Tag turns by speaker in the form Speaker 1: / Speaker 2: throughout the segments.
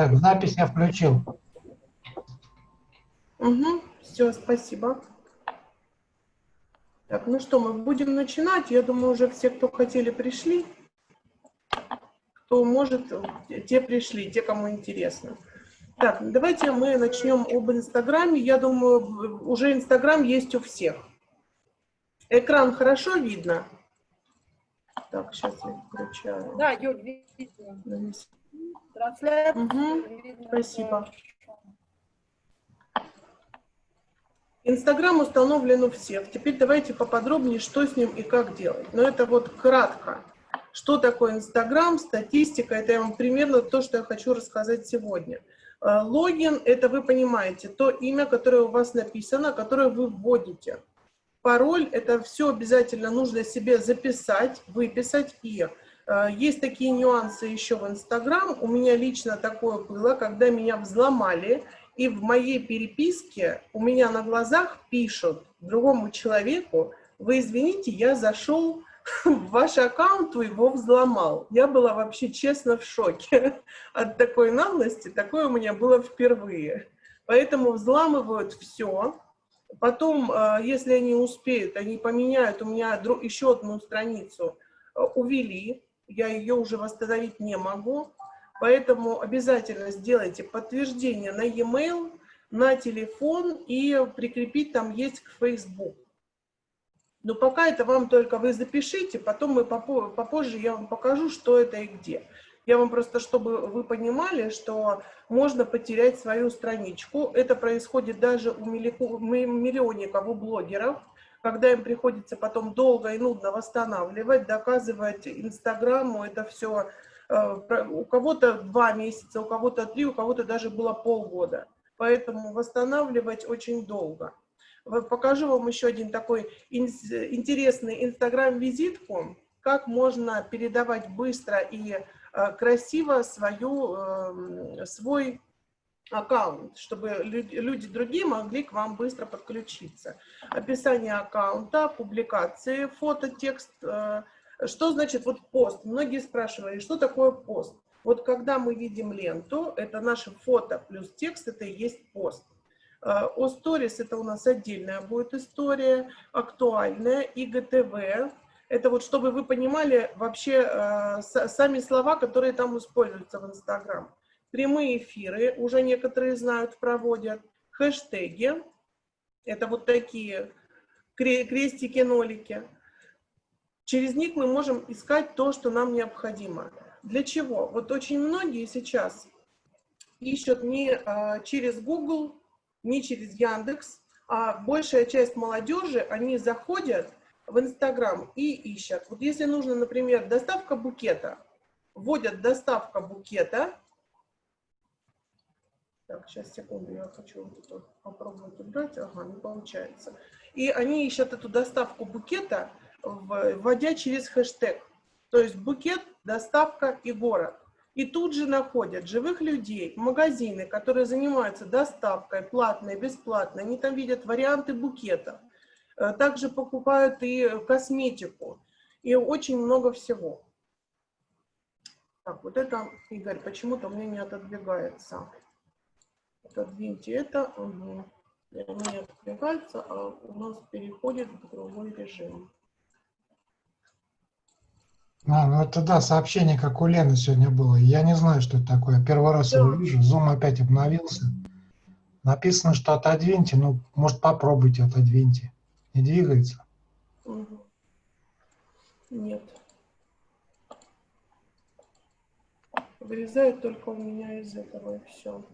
Speaker 1: Так, запись я включил.
Speaker 2: Угу, все, спасибо. Так, ну что, мы будем начинать. Я думаю, уже все, кто хотели, пришли. Кто может, те пришли, те, кому интересно. Так, давайте мы начнем об Инстаграме. Я думаю, уже Инстаграм есть у всех. Экран хорошо видно? Так, сейчас я включаю.
Speaker 3: Да, Юль, видно. Трансляция.
Speaker 2: Угу, спасибо. Инстаграм установлен у всех. Теперь давайте поподробнее, что с ним и как делать. Но это вот кратко. Что такое Инстаграм, статистика, это я вам примерно то, что я хочу рассказать сегодня. Э, логин – это, вы понимаете, то имя, которое у вас написано, которое вы вводите. Пароль – это все обязательно нужно себе записать, выписать. И есть такие нюансы еще в Инстаграм. У меня лично такое было, когда меня взломали, и в моей переписке у меня на глазах пишут другому человеку, вы извините, я зашел в ваш аккаунт, его взломал. Я была вообще честно в шоке от такой наглости, такое у меня было впервые. Поэтому взламывают все. Потом, э, если они успеют, они поменяют у меня еще одну страницу, э, увели, я ее уже восстановить не могу. Поэтому обязательно сделайте подтверждение на e-mail, на телефон и прикрепить там есть к Facebook. Но пока это вам только вы запишите, потом мы попозже я вам покажу, что это и где. Я вам просто, чтобы вы понимали, что можно потерять свою страничку. Это происходит даже у миллионников, у блогеров, когда им приходится потом долго и нудно восстанавливать, доказывать Инстаграму, это все Э, у кого-то два месяца, у кого-то три, у кого-то даже было полгода. Поэтому восстанавливать очень долго. Покажу вам еще один такой интересный инстаграм-визитку, как можно передавать быстро и э, красиво свою, эм, свой аккаунт, чтобы люди другие могли к вам быстро подключиться. Описание аккаунта, публикации, фото, текст, э, что значит вот пост? Многие спрашивали, что такое пост? Вот когда мы видим ленту, это наше фото плюс текст, это и есть пост. Э, о сторис это у нас отдельная будет история, актуальная, ИГТВ. Это вот, чтобы вы понимали вообще э, сами слова, которые там используются в Инстаграм. Прямые эфиры, уже некоторые знают, проводят. Хэштеги, это вот такие крестики-нолики. Через них мы можем искать то, что нам необходимо. Для чего? Вот очень многие сейчас ищут не а, через Google, не через Яндекс, а большая часть молодежи, они заходят в Инстаграм и ищут. Вот если нужно, например, доставка букета, вводят доставка букета. Так, сейчас, секунду, я хочу попробовать убрать. Ага, не получается. И они ищут эту доставку букета, вводя через хэштег. То есть букет, доставка и город. И тут же находят живых людей, магазины, которые занимаются доставкой, платной, бесплатной. Они там видят варианты букетов. Э, также покупают и косметику. И очень много всего. Так, вот это, Игорь, почему-то у меня не отодвигается. Отодвиньте это. Угу. Не отодвигается, а у нас переходит в другой режим.
Speaker 1: А, ну это да, сообщение, как у Лены сегодня было. Я не знаю, что это такое. Первый раз его вижу. Zoom опять обновился. Написано, что отодвиньте. Ну, может, попробуйте отодвиньте. Не двигается?
Speaker 2: Угу. Нет. Вырезает только у меня из этого и все.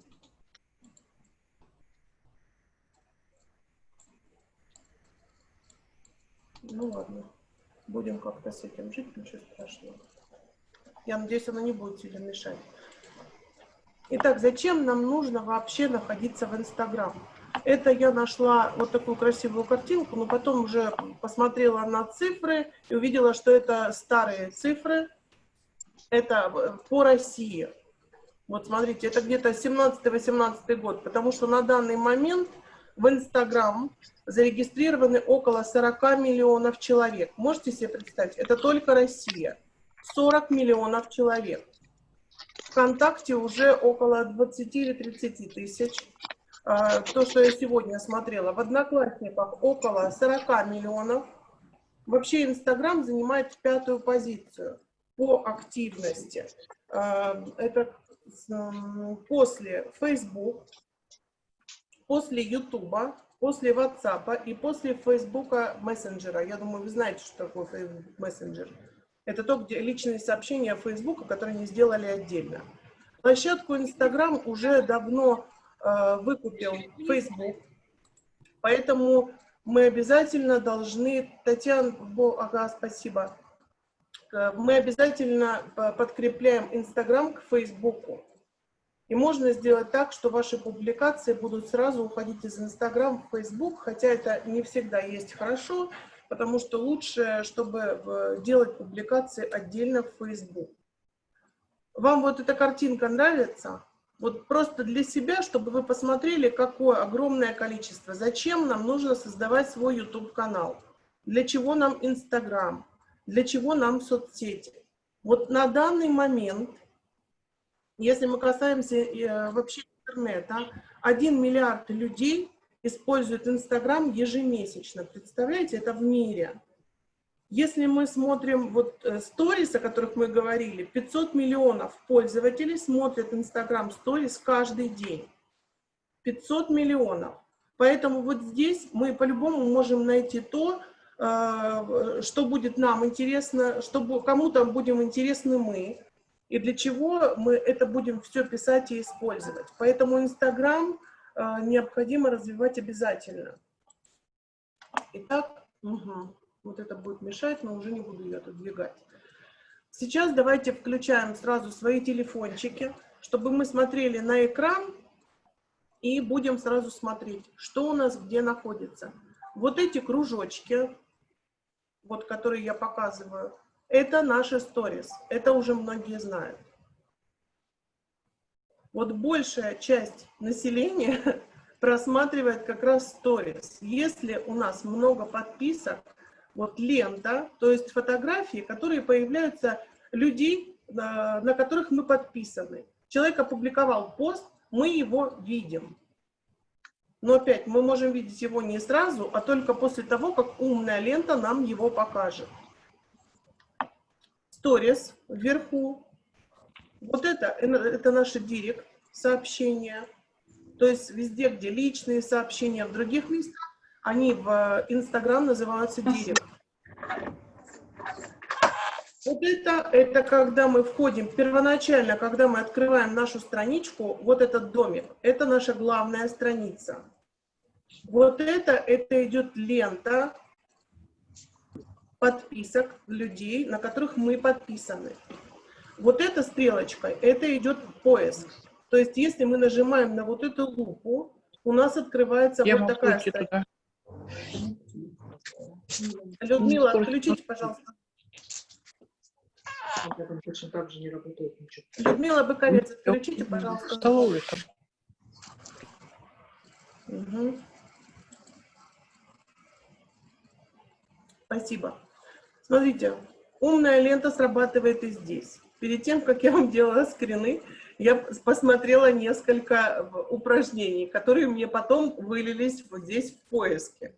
Speaker 2: Ну ладно. Будем как-то с этим жить, ничего страшного. Я надеюсь, оно не будет сильно мешать. Итак, зачем нам нужно вообще находиться в Инстаграм? Это я нашла вот такую красивую картинку, но потом уже посмотрела на цифры и увидела, что это старые цифры. Это по России. Вот смотрите, это где-то 17-18 год, потому что на данный момент в Инстаграм зарегистрированы около 40 миллионов человек. Можете себе представить? Это только Россия. 40 миллионов человек. ВКонтакте уже около 20 или 30 тысяч. А, то, что я сегодня смотрела. В Одноклассниках около 40 миллионов. Вообще Инстаграм занимает пятую позицию по активности. А, это после Facebook, после YouTube, после WhatsApp и после Facebook мессенджера. Я думаю, вы знаете, что такое Facebook мессенджер. Это то, где личные сообщения Facebook, которые не сделали отдельно. Площадку Instagram уже давно э, выкупил Facebook, поэтому мы обязательно должны, Татьяна, ага, спасибо, э, мы обязательно э, подкрепляем Instagram к Facebook. И можно сделать так, что ваши публикации будут сразу уходить из Instagram в Facebook, хотя это не всегда есть хорошо, потому что лучше, чтобы э, делать публикации отдельно в Facebook. Вам вот эта картинка нравится? Вот просто для себя, чтобы вы посмотрели, какое огромное количество. Зачем нам нужно создавать свой YouTube-канал? Для чего нам Instagram? Для чего нам соцсети? Вот на данный момент, если мы касаемся э, вообще интернета, 1 миллиард людей используют Инстаграм ежемесячно. Представляете, это в мире. Если мы смотрим вот сторис, э, о которых мы говорили, 500 миллионов пользователей смотрят Инстаграм сторис каждый день. 500 миллионов. Поэтому вот здесь мы по-любому можем найти то, э, что будет нам интересно, чтобы кому-то будем интересны мы, и для чего мы это будем все писать и использовать. Поэтому Инстаграм а, необходимо развивать обязательно. Итак, угу, вот это будет мешать, но уже не буду ее отодвигать. Сейчас давайте включаем сразу свои телефончики, чтобы мы смотрели на экран и будем сразу смотреть, что у нас где находится. Вот эти кружочки, вот которые я показываю, это наши сторис. Это уже многие знают вот большая часть населения просматривает как раз сторис. Если у нас много подписок, вот лента, то есть фотографии, которые появляются людей, на, на которых мы подписаны. Человек опубликовал пост, мы его видим. Но опять, мы можем видеть его не сразу, а только после того, как умная лента нам его покажет. Сторис вверху вот это, это наши директ сообщения. То есть везде, где личные сообщения, в других местах, они в Инстаграм называются директ. Вот это, это когда мы входим, первоначально, когда мы открываем нашу страничку, вот этот домик, это наша главная страница. Вот это, это идет лента подписок людей, на которых мы подписаны. Вот эта стрелочка, это идет поиск. То есть, если мы нажимаем на вот эту лупу, у нас открывается Я вот такая страница. Людмила, отключите, пожалуйста. Точно так же не работает ничего. Людмила Быкарец, отключите, пожалуйста. Столовую Угу. Спасибо. Смотрите, умная лента срабатывает и здесь. Перед тем, как я вам делала скрины, я посмотрела несколько упражнений, которые мне потом вылились вот здесь в поиске.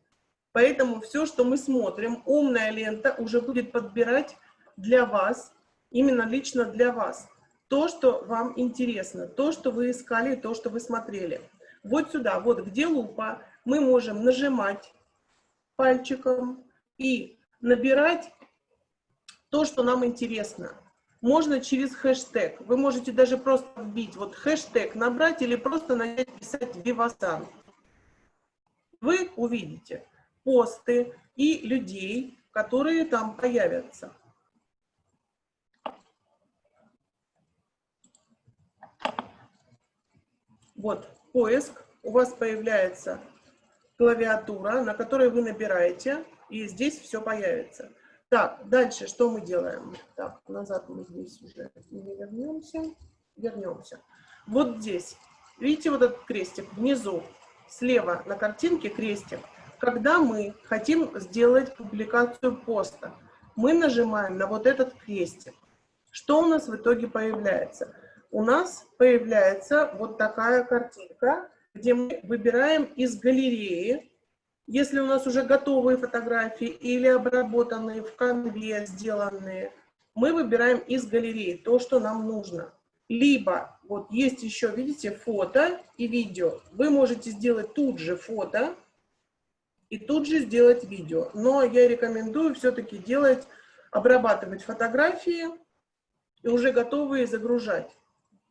Speaker 2: Поэтому все, что мы смотрим, умная лента уже будет подбирать для вас, именно лично для вас, то, что вам интересно, то, что вы искали, то, что вы смотрели. Вот сюда, вот где лупа, мы можем нажимать пальчиком и набирать то, что нам интересно. Можно через хэштег. Вы можете даже просто вбить вот хэштег, набрать или просто начать писать «Вивасан». Вы увидите посты и людей, которые там появятся. Вот, поиск. У вас появляется клавиатура, на которой вы набираете, и здесь все появится. Так, дальше что мы делаем? Так, назад мы здесь уже не вернемся. Вернемся. Вот здесь, видите вот этот крестик внизу, слева на картинке крестик. Когда мы хотим сделать публикацию поста, мы нажимаем на вот этот крестик. Что у нас в итоге появляется? у нас появляется вот такая картинка, где мы выбираем из галереи, если у нас уже готовые фотографии или обработанные в конве сделанные, мы выбираем из галереи то, что нам нужно. Либо, вот есть еще, видите, фото и видео. Вы можете сделать тут же фото и тут же сделать видео. Но я рекомендую все-таки делать, обрабатывать фотографии и уже готовые загружать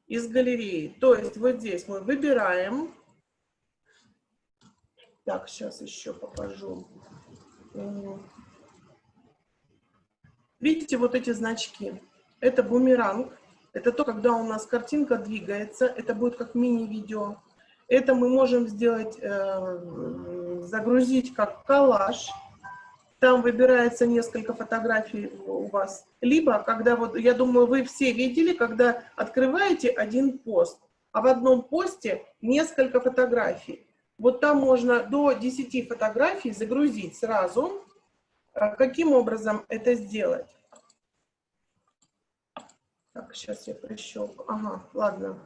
Speaker 2: из галереи. То есть вот здесь мы выбираем. Так, сейчас еще покажу. Видите вот эти значки? Это бумеранг. Это то, когда у нас картинка двигается. Это будет как мини-видео. Это мы можем сделать, э, загрузить как коллаж. Там выбирается несколько фотографий у вас. Либо, когда вот, я думаю, вы все видели, когда открываете один пост, а в одном посте несколько фотографий. Вот там можно до 10 фотографий загрузить сразу. А каким образом это сделать? Так, сейчас я прищелкну. Ага, ладно.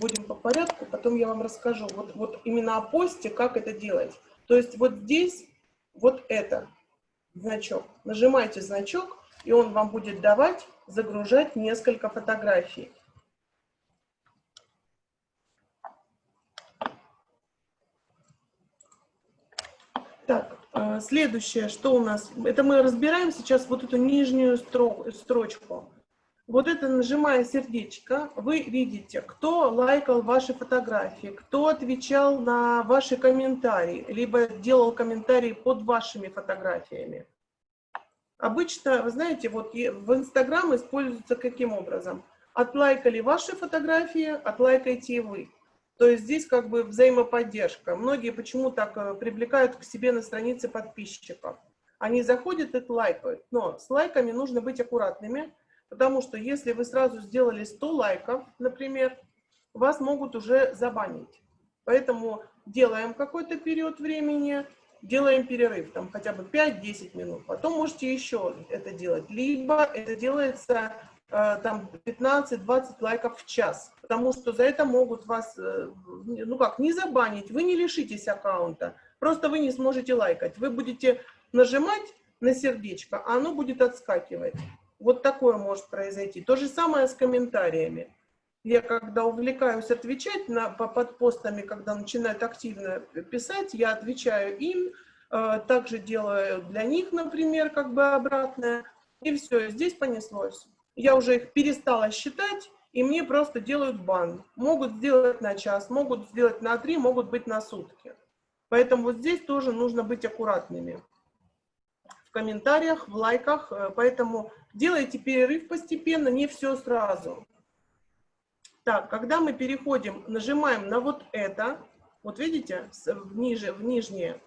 Speaker 2: Будем по порядку, потом я вам расскажу. Вот, вот именно о посте, как это делать. То есть вот здесь вот это значок. Нажимайте значок, и он вам будет давать загружать несколько фотографий. Так, э, следующее, что у нас? Это мы разбираем сейчас вот эту нижнюю строчку. Вот это нажимая сердечко, вы видите, кто лайкал ваши фотографии, кто отвечал на ваши комментарии, либо делал комментарии под вашими фотографиями. Обычно, вы знаете, вот в Инстаграм используется каким образом? Отлайкали ваши фотографии, отлайкайте и вы. То есть здесь как бы взаимоподдержка. Многие почему так э, привлекают к себе на странице подписчиков. Они заходят и лайкают. Но с лайками нужно быть аккуратными, Потому что если вы сразу сделали 100 лайков, например, вас могут уже забанить. Поэтому делаем какой-то период времени, делаем перерыв, там хотя бы 5-10 минут. Потом можете еще это делать. Либо это делается там 15-20 лайков в час. Потому что за это могут вас, э, ну как, не забанить. Вы не лишитесь аккаунта. Просто вы не сможете лайкать. Вы будете нажимать на сердечко, а оно будет отскакивать. Вот такое может произойти. То же самое с комментариями. Я когда увлекаюсь отвечать на, по, под постами, когда начинают активно писать, я отвечаю им, э, также делаю для них, например, как бы обратное. И все, здесь понеслось. Я уже их перестала считать, и мне просто делают бан. Могут сделать на час, могут сделать на три, могут быть на сутки. Поэтому вот здесь тоже нужно быть аккуратными комментариях, в лайках. Э, поэтому делайте перерыв постепенно, не все сразу. Так, когда мы переходим, нажимаем на вот это, вот видите, в, ниже, в нижнее,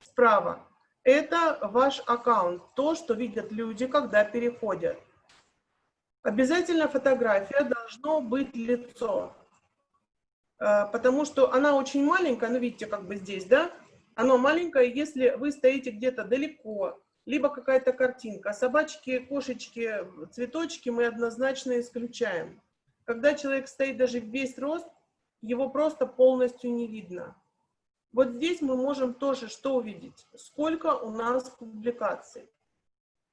Speaker 2: справа, это ваш аккаунт, то, что видят люди, когда переходят. Обязательно фотография должно быть лицо, э, потому что она очень маленькая, ну видите, как бы здесь, да, оно маленькое, если вы стоите где-то далеко, либо какая-то картинка. Собачки, кошечки, цветочки мы однозначно исключаем. Когда человек стоит даже весь рост, его просто полностью не видно. Вот здесь мы можем тоже что увидеть? Сколько у нас публикаций,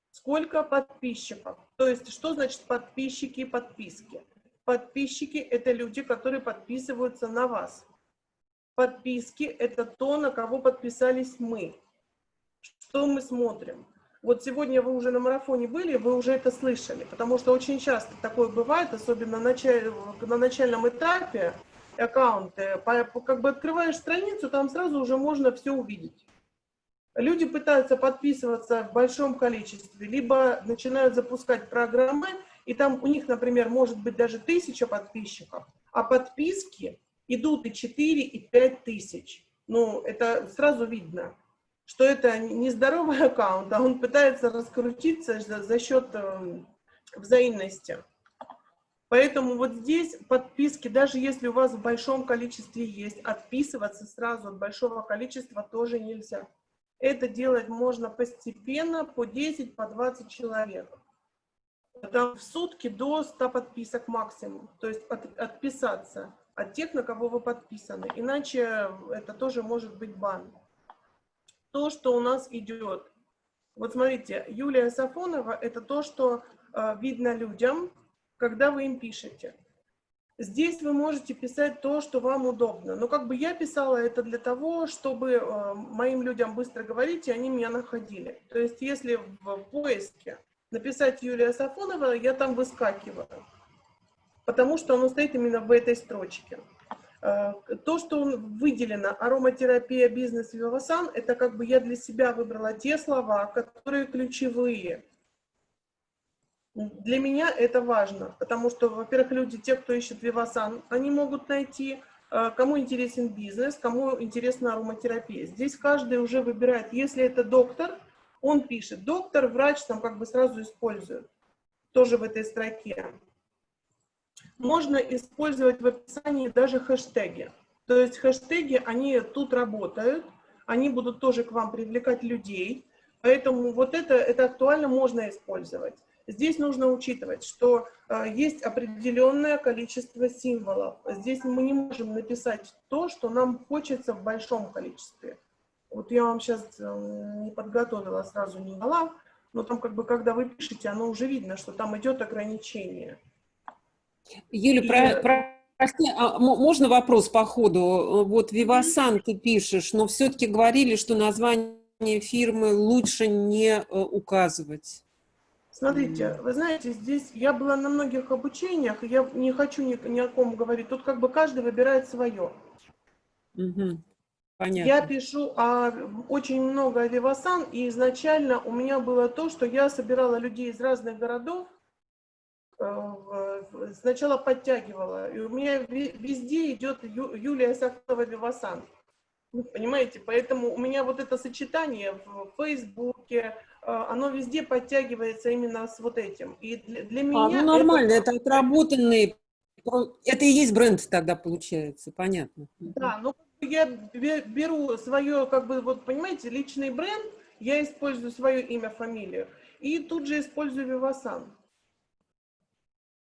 Speaker 2: сколько подписчиков. То есть что значит подписчики и подписки? Подписчики – это люди, которые подписываются на вас. Подписки – это то, на кого подписались мы. Что мы смотрим? Вот сегодня вы уже на марафоне были, вы уже это слышали, потому что очень часто такое бывает, особенно на, на начальном этапе аккаунты, как бы открываешь страницу, там сразу уже можно все увидеть. Люди пытаются подписываться в большом количестве, либо начинают запускать программы, и там у них, например, может быть даже тысяча подписчиков, а подписки идут и 4, и 5 тысяч. Ну, это сразу видно что это не здоровый аккаунт, а он пытается раскрутиться за, за счет э, взаимности. Поэтому вот здесь подписки, даже если у вас в большом количестве есть, отписываться сразу от большого количества тоже нельзя. Это делать можно постепенно, по 10, по 20 человек. там в сутки до 100 подписок максимум. То есть от, отписаться от тех, на кого вы подписаны. Иначе это тоже может быть бан. То, что у нас идет. Вот смотрите, Юлия Сафонова – это то, что э, видно людям, когда вы им пишете. Здесь вы можете писать то, что вам удобно. Но как бы я писала это для того, чтобы э, моим людям быстро говорить, и они меня находили. То есть если в поиске написать Юлия Сафонова, я там выскакиваю. Потому что оно стоит именно в этой строчке. Э, то, что выделено ароматерапия, бизнес, вивасан, это как бы я для себя выбрала те слова, которые ключевые. Для меня это важно, потому что, во-первых, люди, те, кто ищет вивасан, они могут найти, э, кому интересен бизнес, кому интересна ароматерапия. Здесь каждый уже выбирает, если это доктор, он пишет, доктор, врач там как бы сразу используют, тоже в этой строке. Можно использовать в описании даже хэштеги. То есть хэштеги, они тут работают, они будут тоже к вам привлекать людей, поэтому вот это, это актуально можно использовать. Здесь нужно учитывать, что э, есть определенное количество символов. Здесь мы не можем написать то, что нам хочется в большом количестве. Вот я вам сейчас э, не подготовила, сразу не дала, но там как бы, когда вы пишете, оно уже видно, что там идет ограничение.
Speaker 4: Юля, И... про, про, прости, а можно вопрос по ходу? Вот Вивасан ты пишешь, но все-таки говорили, что название фирмы лучше не э, указывать.
Speaker 2: Смотрите, вы знаете, здесь я была на многих обучениях, я не хочу ни, ни о ком говорить. Тут как бы каждый выбирает свое.
Speaker 4: Угу. Понятно.
Speaker 2: Я пишу а, очень много Вивасан, и изначально у меня было то, что я собирала людей из разных городов, э, сначала подтягивала, и у меня везде идет Ю, Юлия Сахтова Вивасан. Понимаете, поэтому у меня вот это сочетание в Фейсбуке, оно везде подтягивается именно с вот этим. И для, для меня...
Speaker 4: А, ну нормально, это, это отработанный, это и есть бренд тогда получается, понятно.
Speaker 2: Да, ну я беру свое, как бы, вот понимаете, личный бренд, я использую свое имя, фамилию, и тут же использую Вивасан.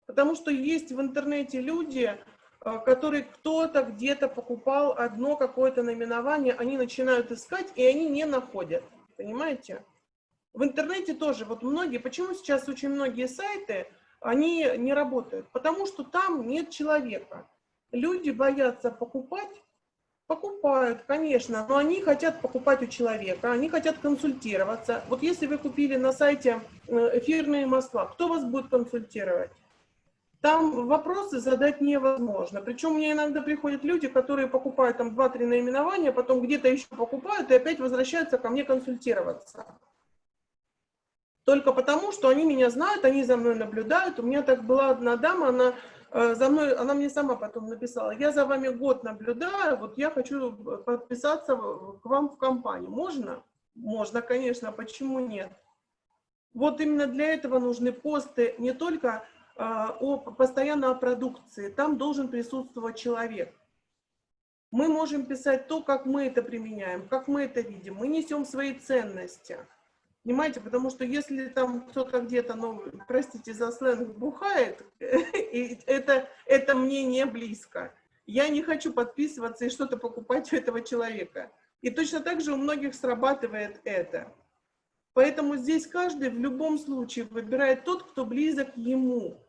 Speaker 2: Потому что есть в интернете люди, э, которые кто-то где-то покупал одно какое-то наименование, они начинают искать, и они не находят. Понимаете? В интернете тоже, вот многие, почему сейчас очень многие сайты, они не работают? Потому что там нет человека. Люди боятся покупать, покупают, конечно, но они хотят покупать у человека, они хотят консультироваться. Вот если вы купили на сайте эфирные масла, кто вас будет консультировать? Там вопросы задать невозможно. Причем мне иногда приходят люди, которые покупают там 2-3 наименования, потом где-то еще покупают и опять возвращаются ко мне консультироваться. Только потому, что они меня знают, они за мной наблюдают. У меня так была одна дама, она э, за мной, она мне сама потом написала, я за вами год наблюдаю, вот я хочу подписаться к вам в компанию. Можно? Можно, конечно, почему нет? Вот именно для этого нужны посты не только э, о, постоянно о продукции, там должен присутствовать человек. Мы можем писать то, как мы это применяем, как мы это видим. Мы несем свои ценности. Понимаете, потому что если там кто-то где-то, ну, простите за сленг, бухает, и это, это мне не близко. Я не хочу подписываться и что-то покупать у этого человека. И точно так же у многих срабатывает это. Поэтому здесь каждый в любом случае выбирает тот, кто близок ему.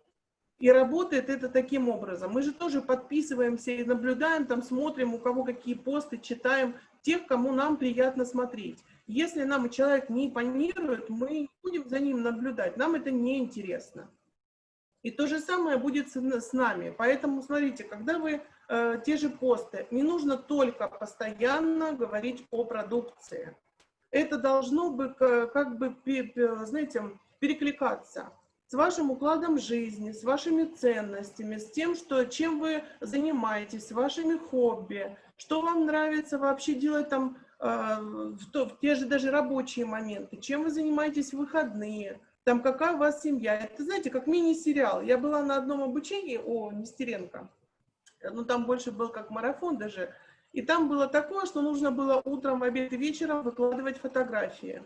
Speaker 2: И работает это таким образом. Мы же тоже подписываемся и наблюдаем, там смотрим, у кого какие посты, читаем тех, кому нам приятно смотреть. Если нам человек не импонирует, мы будем за ним наблюдать, нам это не интересно. И то же самое будет с, нами. Поэтому, смотрите, когда вы э, те же посты, не нужно только постоянно говорить о продукции. Это должно бы, как бы, знаете, перекликаться с вашим укладом жизни, с вашими ценностями, с тем, что, чем вы занимаетесь, с вашими хобби, что вам нравится вообще делать там в, то, в те же даже рабочие моменты, чем вы занимаетесь в выходные, там какая у вас семья. Это, знаете, как мини-сериал. Я была на одном обучении у Нестеренко, ну там больше был как марафон даже, и там было такое, что нужно было утром, обед и вечером выкладывать фотографии.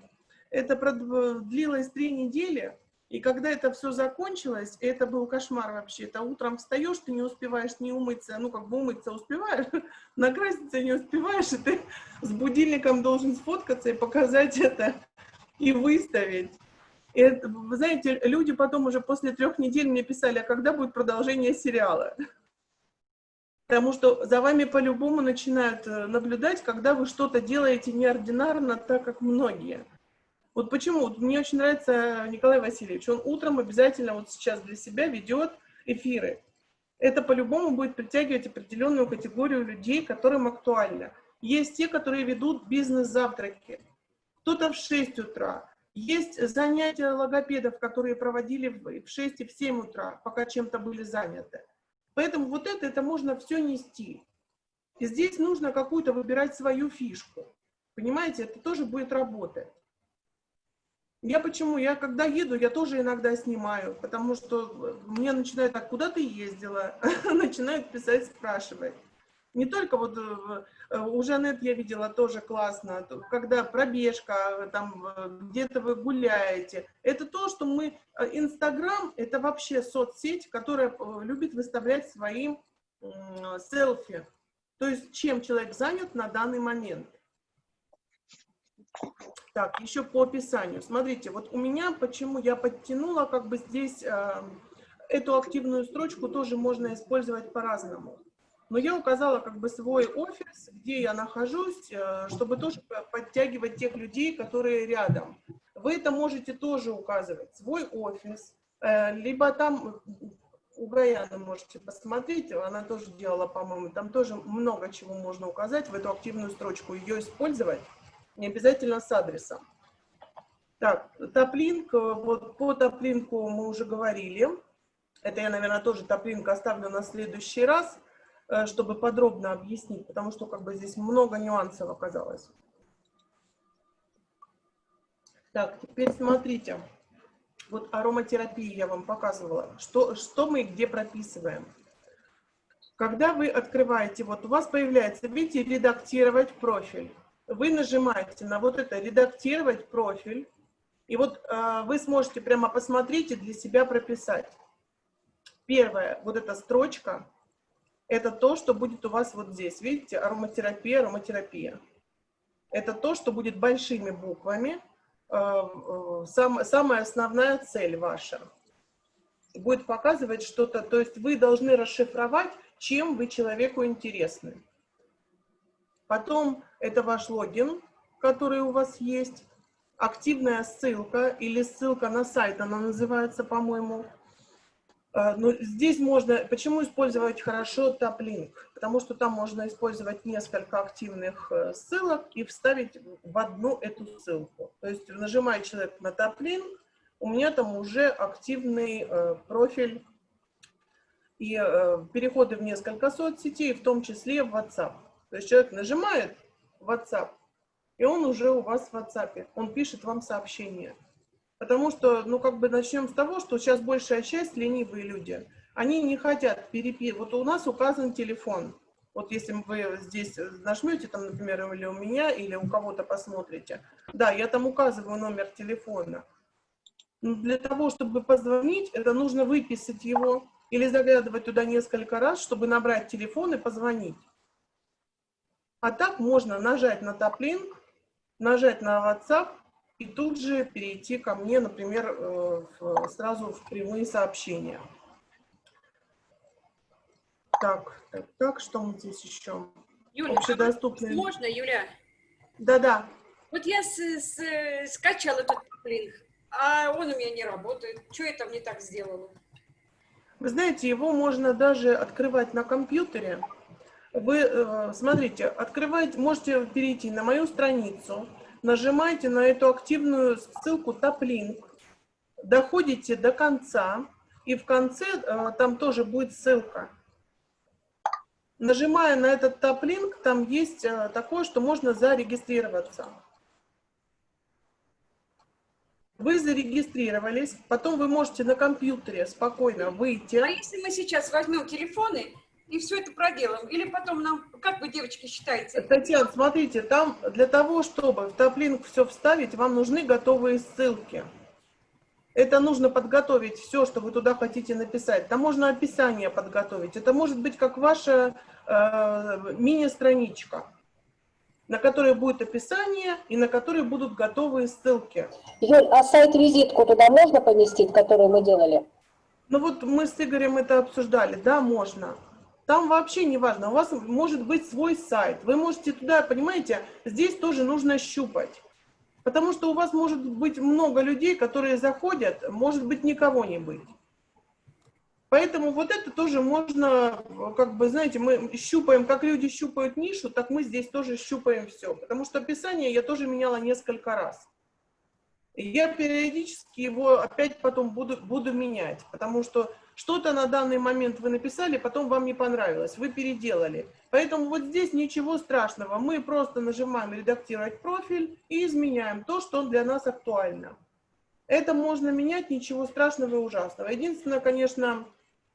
Speaker 2: Это длилось три недели, И когда это все закончилось, это был кошмар вообще. Это утром встаешь, ты не успеваешь не умыться, ну как бы умыться успеваешь, накраситься не успеваешь, и ты с будильником должен сфоткаться и показать это, и выставить. И вы знаете, люди потом уже после трех недель мне писали, а когда будет продолжение сериала? Потому что за вами по-любому начинают э, наблюдать, когда вы что-то делаете неординарно, так как многие. Вот почему? Мне очень нравится Николай Васильевич. Он утром обязательно вот сейчас для себя ведет эфиры. Это по-любому будет притягивать определенную категорию людей, которым актуально. Есть те, которые ведут бизнес-завтраки. Кто-то в 6 утра. Есть занятия логопедов, которые проводили в 6 и в 7 утра, пока чем-то были заняты. Поэтому вот это, это можно все нести. И здесь нужно какую-то выбирать свою фишку. Понимаете, это тоже будет работать. Я почему? Я когда еду, я тоже иногда снимаю, потому что мне начинают, так, куда ты ездила? начинают писать, спрашивать. Не только вот э, у Жанет я видела тоже классно, когда пробежка, там где-то вы гуляете. Это то, что мы... Э, Инстаграм — это вообще соцсеть, которая э, любит выставлять своим селфи. То есть чем человек занят на данный момент. Так, еще по описанию. Смотрите, вот у меня, почему я подтянула, как бы здесь э, эту активную строчку тоже можно использовать по-разному. Но я указала как бы свой офис, где я нахожусь, э, чтобы тоже подтягивать тех людей, которые рядом. Вы это можете тоже указывать, свой офис, э, либо там у Гаяны можете посмотреть, она тоже делала, по-моему, там тоже много чего можно указать в эту активную строчку, ее использовать не обязательно с адресом. Так, топлинк, вот по топлинку мы уже говорили. Это я, наверное, тоже топлинк оставлю на следующий раз, э, чтобы подробно объяснить, потому что как бы здесь много нюансов оказалось. Так, теперь смотрите. Вот ароматерапии я вам показывала. Что, что мы где прописываем. Когда вы открываете, вот у вас появляется, видите, редактировать профиль вы нажимаете на вот это «Редактировать профиль», и вот э, вы сможете прямо посмотреть и для себя прописать. Первая, вот эта строчка, это то, что будет у вас вот здесь. Видите, ароматерапия, ароматерапия. Это то, что будет большими буквами. Э, э, сам, самая основная цель ваша. Будет показывать что-то, то есть вы должны расшифровать, чем вы человеку интересны. Потом это ваш логин, который у вас есть, активная ссылка или ссылка на сайт, она называется, по-моему. А, но здесь можно, почему использовать хорошо топ-линк? Потому что там можно использовать несколько активных э, ссылок и вставить в одну эту ссылку. То есть нажимает человек на топ-линк, у меня там уже активный э, профиль и э, переходы в несколько соцсетей, в том числе в WhatsApp. То есть человек нажимает WhatsApp, и он уже у вас в WhatsApp, он пишет вам сообщение. Потому что, ну, как бы начнем с того, что сейчас большая часть ленивые люди, они не хотят переписывать. Вот у нас указан телефон. Вот если вы здесь нажмете, там, например, или у меня, или у кого-то посмотрите. Да, я там указываю номер телефона. Но для того, чтобы позвонить, это нужно выписать его или заглядывать туда несколько раз, чтобы набрать телефон и позвонить. А так можно нажать на топлинк, нажать на WhatsApp и тут же перейти ко мне, например, э, сразу в прямые сообщения. Так, так, так, что мы здесь еще?
Speaker 5: Юля, Общедоступный. можно, Юля?
Speaker 2: Да-да.
Speaker 5: Вот я с, с, скачала этот топлинк, а он у меня не работает. Что я там не так сделала?
Speaker 2: Вы знаете, его можно даже открывать на компьютере вы, э, смотрите, открываете, можете перейти на мою страницу, нажимаете на эту активную ссылку топ-линк, доходите до конца, и в конце э, там тоже будет ссылка. Нажимая на этот топ-линк, там есть э, такое, что можно зарегистрироваться. Вы зарегистрировались, потом вы можете на компьютере спокойно выйти. А
Speaker 5: если мы сейчас возьмем телефоны и все это проделаем? Или потом нам, как вы, девочки, считаете?
Speaker 2: Татьяна, смотрите, там для того, чтобы в топлинк все вставить, вам нужны готовые ссылки. Это нужно подготовить все, что вы туда хотите написать. Там можно описание подготовить. Это может быть как ваша э, мини-страничка, на которой будет описание и на которой будут готовые ссылки.
Speaker 6: Юль, а сайт-визитку туда можно поместить, которую мы делали?
Speaker 2: Ну вот мы с Игорем это обсуждали. Да, можно. Там вообще не важно. У вас может быть свой сайт. Вы можете туда, понимаете, здесь тоже нужно щупать. Потому что у вас может быть много людей, которые заходят, может быть никого не быть. Поэтому вот это тоже можно, как бы, знаете, мы щупаем, как люди щупают нишу, так мы здесь тоже щупаем все. Потому что описание я тоже меняла несколько раз. Я периодически его опять потом буду, буду менять, потому что что-то на данный момент вы написали, потом вам не понравилось, вы переделали. Поэтому вот здесь ничего страшного, мы просто нажимаем «Редактировать профиль» и изменяем то, что для нас актуально. Это можно менять, ничего страшного и ужасного. Единственное, конечно,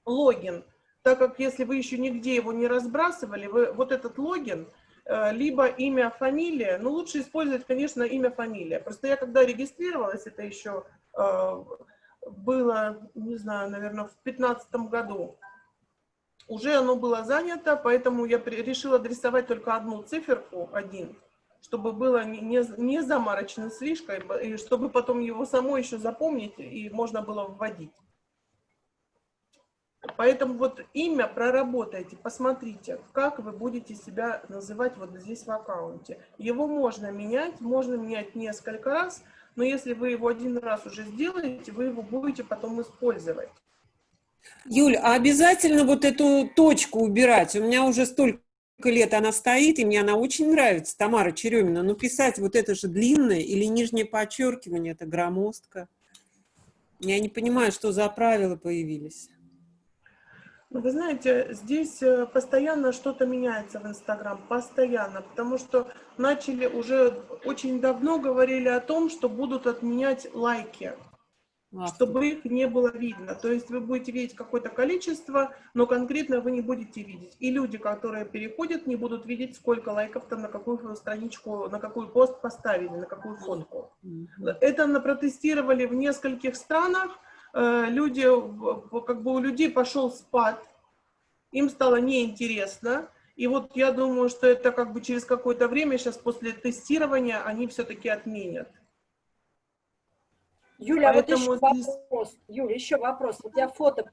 Speaker 2: логин, так как если вы еще нигде его не разбрасывали, вы, вот этот логин – Э, либо имя, фамилия. Ну, лучше использовать, конечно, имя, фамилия. Просто я когда регистрировалась, это еще э, было, не знаю, наверное, в 2015 году, уже оно было занято, поэтому я решила адресовать только одну циферку, один, чтобы было не, не, заморочно слишком, и чтобы потом его само еще запомнить и можно было вводить. Поэтому вот имя проработайте, посмотрите, как вы будете себя называть вот здесь в аккаунте. Его можно менять, можно менять несколько раз, но если вы его один раз уже сделаете, вы его будете потом использовать.
Speaker 4: Юль, а обязательно вот эту точку убирать? У меня уже столько лет она стоит, и мне она очень нравится, Тамара Черемина. Но писать вот это же длинное или нижнее подчеркивание, это громоздко. Я не понимаю, что за правила появились.
Speaker 2: Вы знаете, здесь э, постоянно что-то меняется в Инстаграм, постоянно, потому что начали уже очень давно говорили о том, что будут отменять лайки, а, чтобы их не было видно. То есть вы будете видеть какое-то количество, но конкретно вы не будете видеть. И люди, которые переходят, не будут видеть, сколько лайков там на какую страничку, на какой пост поставили, на какую фотку. Это протестировали в нескольких странах, люди, как бы у людей пошел спад, им стало неинтересно, и вот я думаю, что это как бы через какое-то время, сейчас после тестирования, они все-таки отменят.
Speaker 6: Юля, Поэтому вот еще здесь... вопрос. Юля, еще вопрос. Вот я фото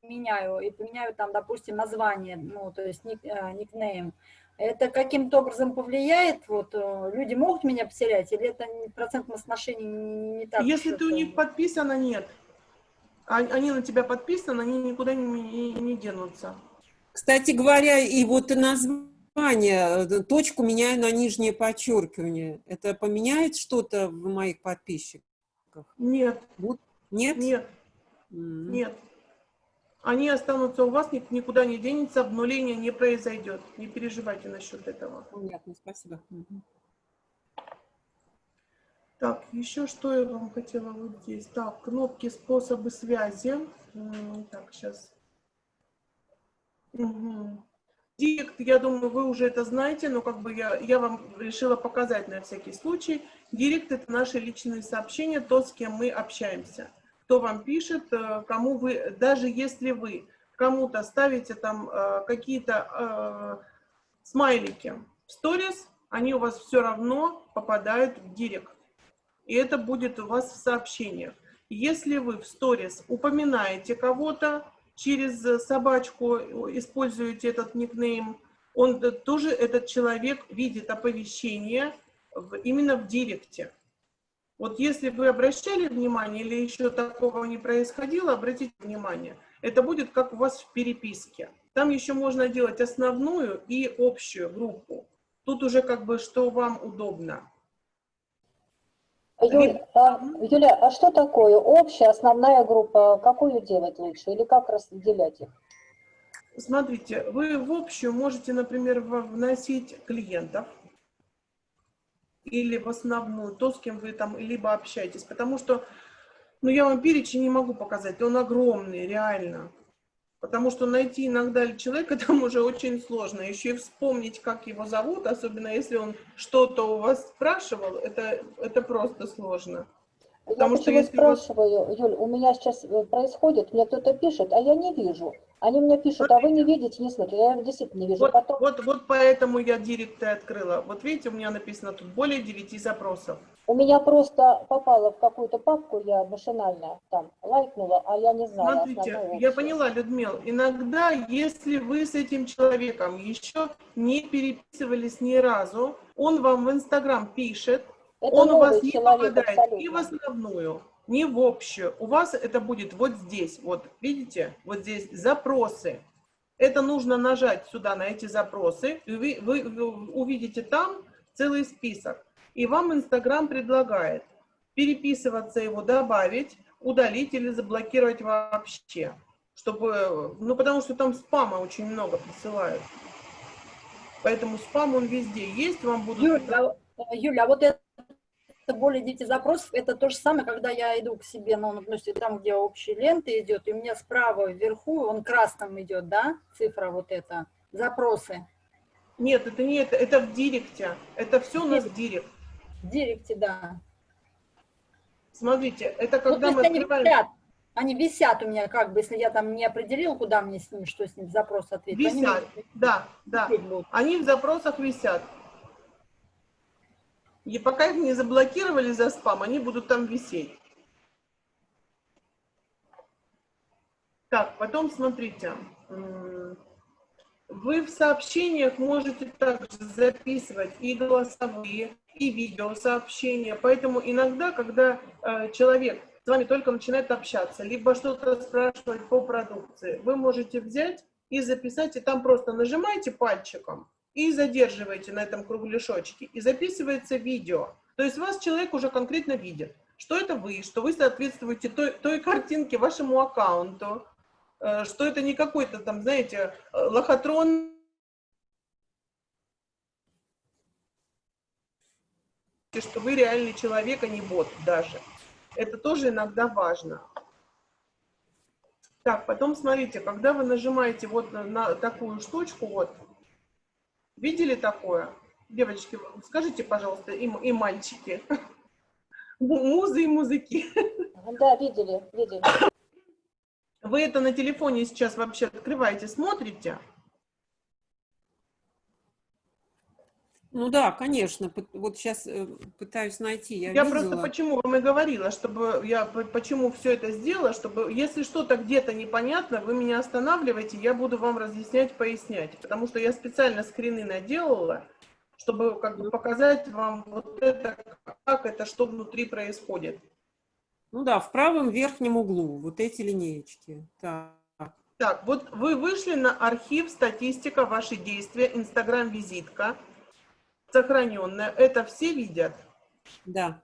Speaker 6: поменяю и поменяю там, допустим, название, ну, то есть ник, э, никнейм. Это каким-то образом повлияет? Вот э, люди могут меня потерять, или это процентное соотношение не, не так?
Speaker 2: Если ты у них подписана, нет. Они на тебя подписаны, они никуда не, не, не денутся.
Speaker 4: Кстати говоря, и вот название, э, точку меняю на нижнее подчеркивание. Это поменяет что-то в моих подписчиках?
Speaker 2: Нет.
Speaker 4: Вот. Нет?
Speaker 2: Нет. Mm -hmm. Нет. Они останутся у вас, никуда не денется, обнуление не произойдет. Не переживайте насчет этого.
Speaker 4: Понятно, спасибо. Mm -hmm.
Speaker 2: Так, еще что я вам хотела вот здесь. Так, кнопки способы связи. Так, сейчас. Угу. Директ, я думаю, вы уже это знаете, но как бы я, я вам решила показать на всякий случай. Директ – это наши личные сообщения, то, с кем мы общаемся. Кто вам пишет, э, кому вы, даже если вы кому-то ставите там э, какие-то э, смайлики в сторис, они у вас все равно попадают в директ и это будет у вас в сообщениях. Если вы в сторис упоминаете кого-то через собачку, используете этот никнейм, он тоже, этот человек видит оповещение в, именно в директе. Вот если вы обращали внимание или еще такого не происходило, обратите внимание, это будет как у вас в переписке. Там еще можно делать основную и общую группу. Тут уже как бы что вам удобно.
Speaker 6: Юль, а, Юля, а что такое общая, основная группа? Какую делать лучше или как разделять их?
Speaker 2: Смотрите, вы в общую можете, например, вносить клиентов или в основную, то, с кем вы там либо общаетесь, потому что, ну, я вам перечень не могу показать, он огромный, реально. Потому что найти иногда человека там уже очень сложно. Еще и вспомнить, как его зовут, особенно если он что-то у вас спрашивал, это, это просто сложно. Потому
Speaker 7: я
Speaker 2: что вас-
Speaker 7: спрашиваю, Юль, у меня сейчас э, происходит, мне кто-то пишет, а я не вижу. Они мне пишут, а вы не видите, не смотрите. Я действительно не вижу.
Speaker 2: Вот,
Speaker 7: Потом
Speaker 2: вот, вот поэтому я директ и открыла. Вот видите, у меня написано тут более 9 запросов.
Speaker 7: у меня просто попало в какую-то папку, я машинально там лайкнула, а я не знаю.
Speaker 2: Смотрите, я поняла, Людмила, иногда, если вы с этим человеком еще не переписывались ни разу, он вам в Инстаграм пишет,
Speaker 7: Это
Speaker 2: он у вас не
Speaker 7: человек
Speaker 2: попадает ни в
Speaker 7: абсолютно.
Speaker 2: основную, ни в общую. У вас это будет вот здесь, вот видите, вот здесь запросы. Это нужно нажать сюда на эти запросы, и вы, вы- вы увидите там целый список. И вам Инстаграм предлагает переписываться его, добавить, удалить или заблокировать вообще. Чтобы, ну потому что там спама очень много присылают. Поэтому спам он везде есть, вам будут...
Speaker 6: Юля, а, Юля, а вот это более 9 запросов, это то же самое, когда я иду к себе, ну, ну, есть там, где общие ленты идет, и у меня справа вверху, он красным идет, да, цифра вот эта, запросы.
Speaker 2: Нет, это не это, это в директе. Это все у нас в директ.
Speaker 6: В директе, да.
Speaker 2: Смотрите, это
Speaker 6: Ну,
Speaker 2: когда
Speaker 6: то
Speaker 2: мы
Speaker 6: они
Speaker 2: открываем...
Speaker 6: висят, они висят у меня, как бы, если я там не определил, куда мне с ними, что с ним, запрос ответить. они
Speaker 2: Висят,
Speaker 6: мне
Speaker 2: да, да. Они в запросах висят. И пока их не заблокировали за спам, они будут там висеть. Так, потом смотрите. Вы в сообщениях можете также записывать и голосовые, и видеосообщения. Поэтому иногда, когда э, человек с вами только начинает общаться, либо что-то спрашивать по продукции, вы можете взять и записать, и там просто нажимаете пальчиком и задерживаете на этом кругляшочке, и записывается видео. То есть вас человек уже конкретно видит, что это вы, что вы соответствуете той, той картинке, вашему аккаунту, э, что это не какой-то там, знаете, э, лохотрон, что вы реальный человек, а не бот даже. Это тоже иногда важно. Так, потом смотрите, когда вы нажимаете вот на, на такую штучку, вот, видели такое? Девочки, скажите, пожалуйста, и, и мальчики, Му- музы и музыки.
Speaker 7: Да, видели, видели.
Speaker 2: Вы это на телефоне сейчас вообще открываете, смотрите?
Speaker 4: Ну да, конечно. Вот сейчас пытаюсь найти. Я,
Speaker 2: Я
Speaker 4: видела.
Speaker 2: просто почему вам и говорила, чтобы я почему все это сделала, чтобы если что-то где-то непонятно, вы меня останавливаете, я буду вам разъяснять, пояснять, потому что я специально скрины наделала, чтобы как бы показать вам вот это, как это, что внутри происходит.
Speaker 4: Ну да, в правом верхнем углу вот эти линеечки. Так.
Speaker 2: Так, вот вы вышли на архив статистика, ваши действия, Инстаграм-визитка, сохраненная. Это все видят?
Speaker 4: Да.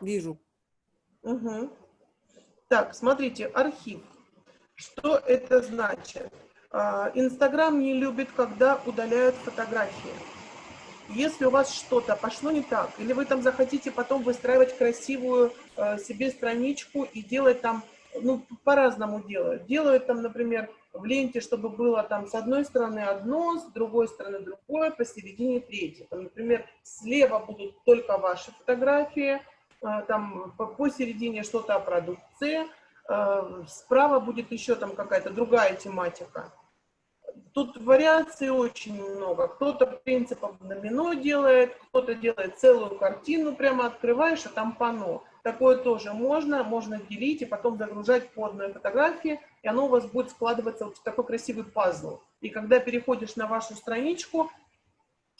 Speaker 4: Вижу.
Speaker 2: Мгм. Так, смотрите, архив. Что это значит? А, Инстаграм не любит, когда удаляют фотографии. Если у вас что-то пошло не так, или вы там захотите потом выстраивать красивую э, себе страничку и делать там, ну, по-разному делают. Делают там, например, в ленте, чтобы было там с одной стороны одно, с другой стороны другое, посередине третье. Там, например, слева будут только ваши фотографии, а, там по- посередине что-то о продукции, а, справа будет еще там какая-то другая тематика. Тут вариаций очень много. Кто-то принципом домино делает, кто-то делает целую картину, прямо открываешь, а там панно. Такое тоже можно, можно делить и потом загружать по одной фотографии, и оно у вас будет складываться вот в такой красивый пазл. И когда переходишь на вашу страничку,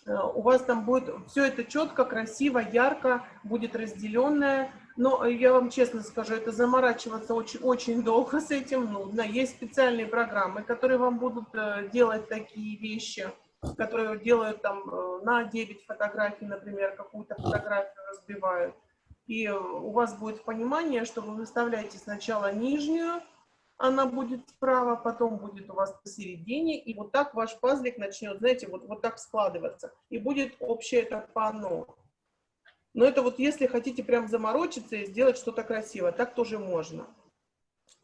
Speaker 2: э, у вас там будет все это четко, красиво, ярко, будет разделенное. Но я вам честно скажу, это заморачиваться очень, очень долго с этим нудно. Есть специальные программы, которые вам будут э, делать такие вещи, которые делают там э, на 9 фотографий, например, какую-то фотографию разбивают. И у вас будет понимание, что вы выставляете сначала нижнюю, она будет справа, потом будет у вас посередине, и вот так ваш пазлик начнет, знаете, вот, вот так складываться, и будет общее это панно. Но это вот если хотите прям заморочиться и сделать что-то красивое, так тоже можно.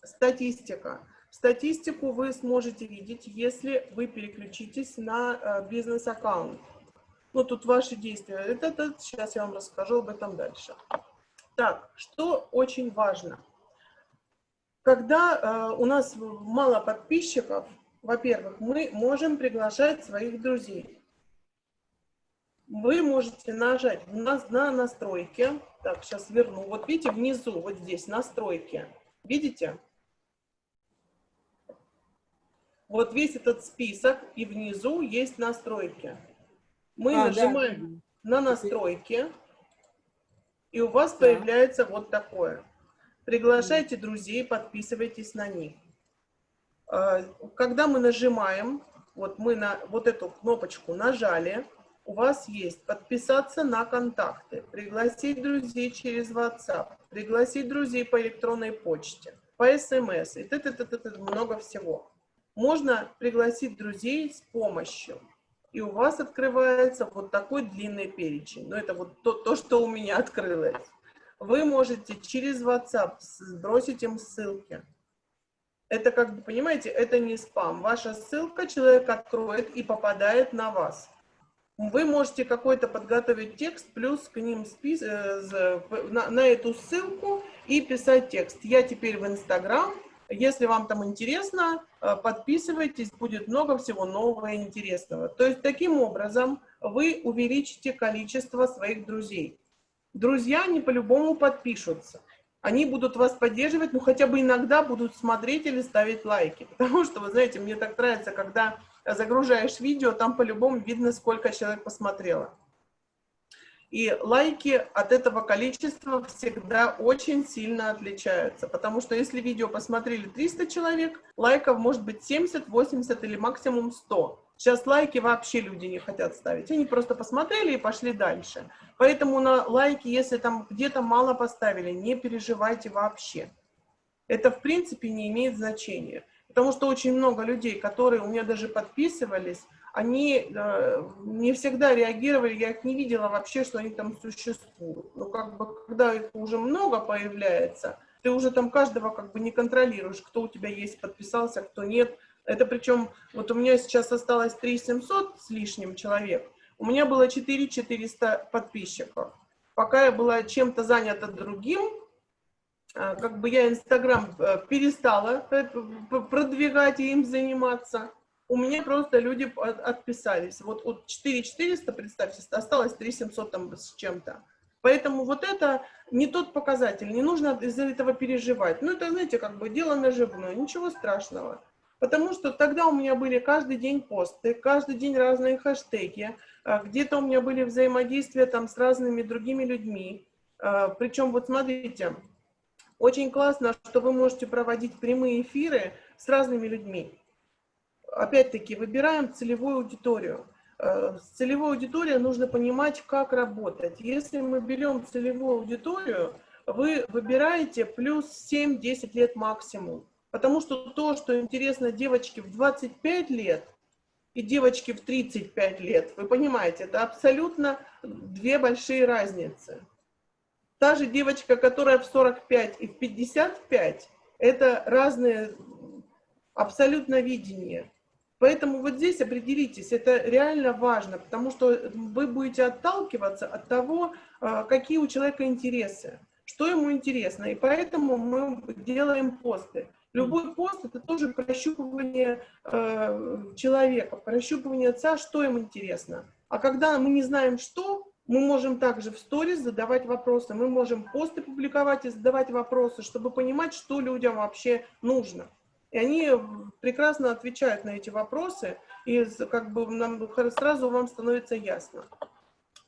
Speaker 2: Статистика. Статистику вы сможете видеть, если вы переключитесь на э, бизнес-аккаунт. Ну, тут ваши действия. Это, это сейчас я вам расскажу об этом дальше. Так, что очень важно. Когда э, у нас мало подписчиков, во-первых, мы можем приглашать своих друзей. Вы можете нажать у на настройки. Так, сейчас верну. Вот видите, внизу, вот здесь, настройки. Видите? Вот весь этот список, и внизу есть настройки. Мы а, нажимаем да. на настройки, и у вас да. появляется вот такое. Приглашайте друзей, подписывайтесь на них. А, когда мы нажимаем, вот мы на вот эту кнопочку нажали, у вас есть подписаться на контакты, пригласить друзей через WhatsApp, пригласить друзей по электронной почте, по смс, и т -т -т -т -т, много всего. Можно пригласить друзей с помощью, и у вас открывается вот такой длинный перечень. Но это вот то, то что у меня открылось. Вы можете через WhatsApp сбросить им ссылки. Это как бы, понимаете, это не спам. Ваша ссылка человек откроет и попадает на вас. Вы можете какой-то подготовить текст, плюс к ним спис... Э, на, на эту ссылку и писать текст. Я теперь в Инстаграм. Если вам там интересно, э, подписывайтесь, будет много всего нового и интересного. То есть таким образом вы увеличите количество своих друзей. Друзья не по-любому подпишутся. Они будут вас поддерживать, ну хотя бы иногда будут смотреть или ставить лайки. Потому что, вы знаете, мне так нравится, когда загружаешь видео, там по-любому видно, сколько человек посмотрело. И лайки от этого количества всегда очень сильно отличаются, потому что если видео посмотрели 300 человек, лайков может быть 70, 80 или максимум 100. Сейчас лайки вообще люди не хотят ставить, они просто посмотрели и пошли дальше. Поэтому на лайки, если там где-то мало поставили, не переживайте вообще. Это в принципе не имеет значения. Потому что очень много людей, которые у меня даже подписывались, они э, не всегда реагировали, я их не видела вообще, что они там существуют. Но как бы, когда их уже много появляется, ты уже там каждого как бы не контролируешь, кто у тебя есть, подписался, кто нет. Это причем, вот у меня сейчас осталось 3700 с лишним человек, у меня было 4400 подписчиков. Пока я была чем-то занята другим, а, как бы я Инстаграм э, перестала э, продвигать и им заниматься, у меня просто люди отписались. Вот от 4400, представьте, осталось 3700 там с чем-то. Поэтому вот это не тот показатель, не нужно из-за этого переживать. Ну, это, знаете, как бы дело наживное, ничего страшного. Потому что тогда у меня были каждый день посты, каждый день разные хэштеги, а, где-то у меня были взаимодействия там с разными другими людьми. А, Причем, вот смотрите, очень классно, что вы можете проводить прямые эфиры с разными людьми. Опять-таки, выбираем целевую аудиторию. Э, с целевой аудиторией нужно понимать, как работать. Если мы берем целевую аудиторию, вы выбираете плюс 7-10 лет максимум. Потому что то, что интересно девочке в 25 лет и девочке в 35 лет, вы понимаете, это абсолютно две большие разницы. Та же девочка, которая в 45 и в 55, это разные абсолютно видения. Поэтому вот здесь определитесь, это реально важно, потому что вы будете отталкиваться от того, а, какие у человека интересы, что ему интересно. И поэтому мы делаем посты. Любой пост это тоже прощупывание э, человека, прощупывание отца, что им интересно. А когда мы не знаем, что, мы можем также в сторис задавать вопросы, мы можем посты публиковать и задавать вопросы, чтобы понимать, что людям вообще нужно. И они прекрасно отвечают на эти вопросы, и как бы нам сразу вам становится ясно.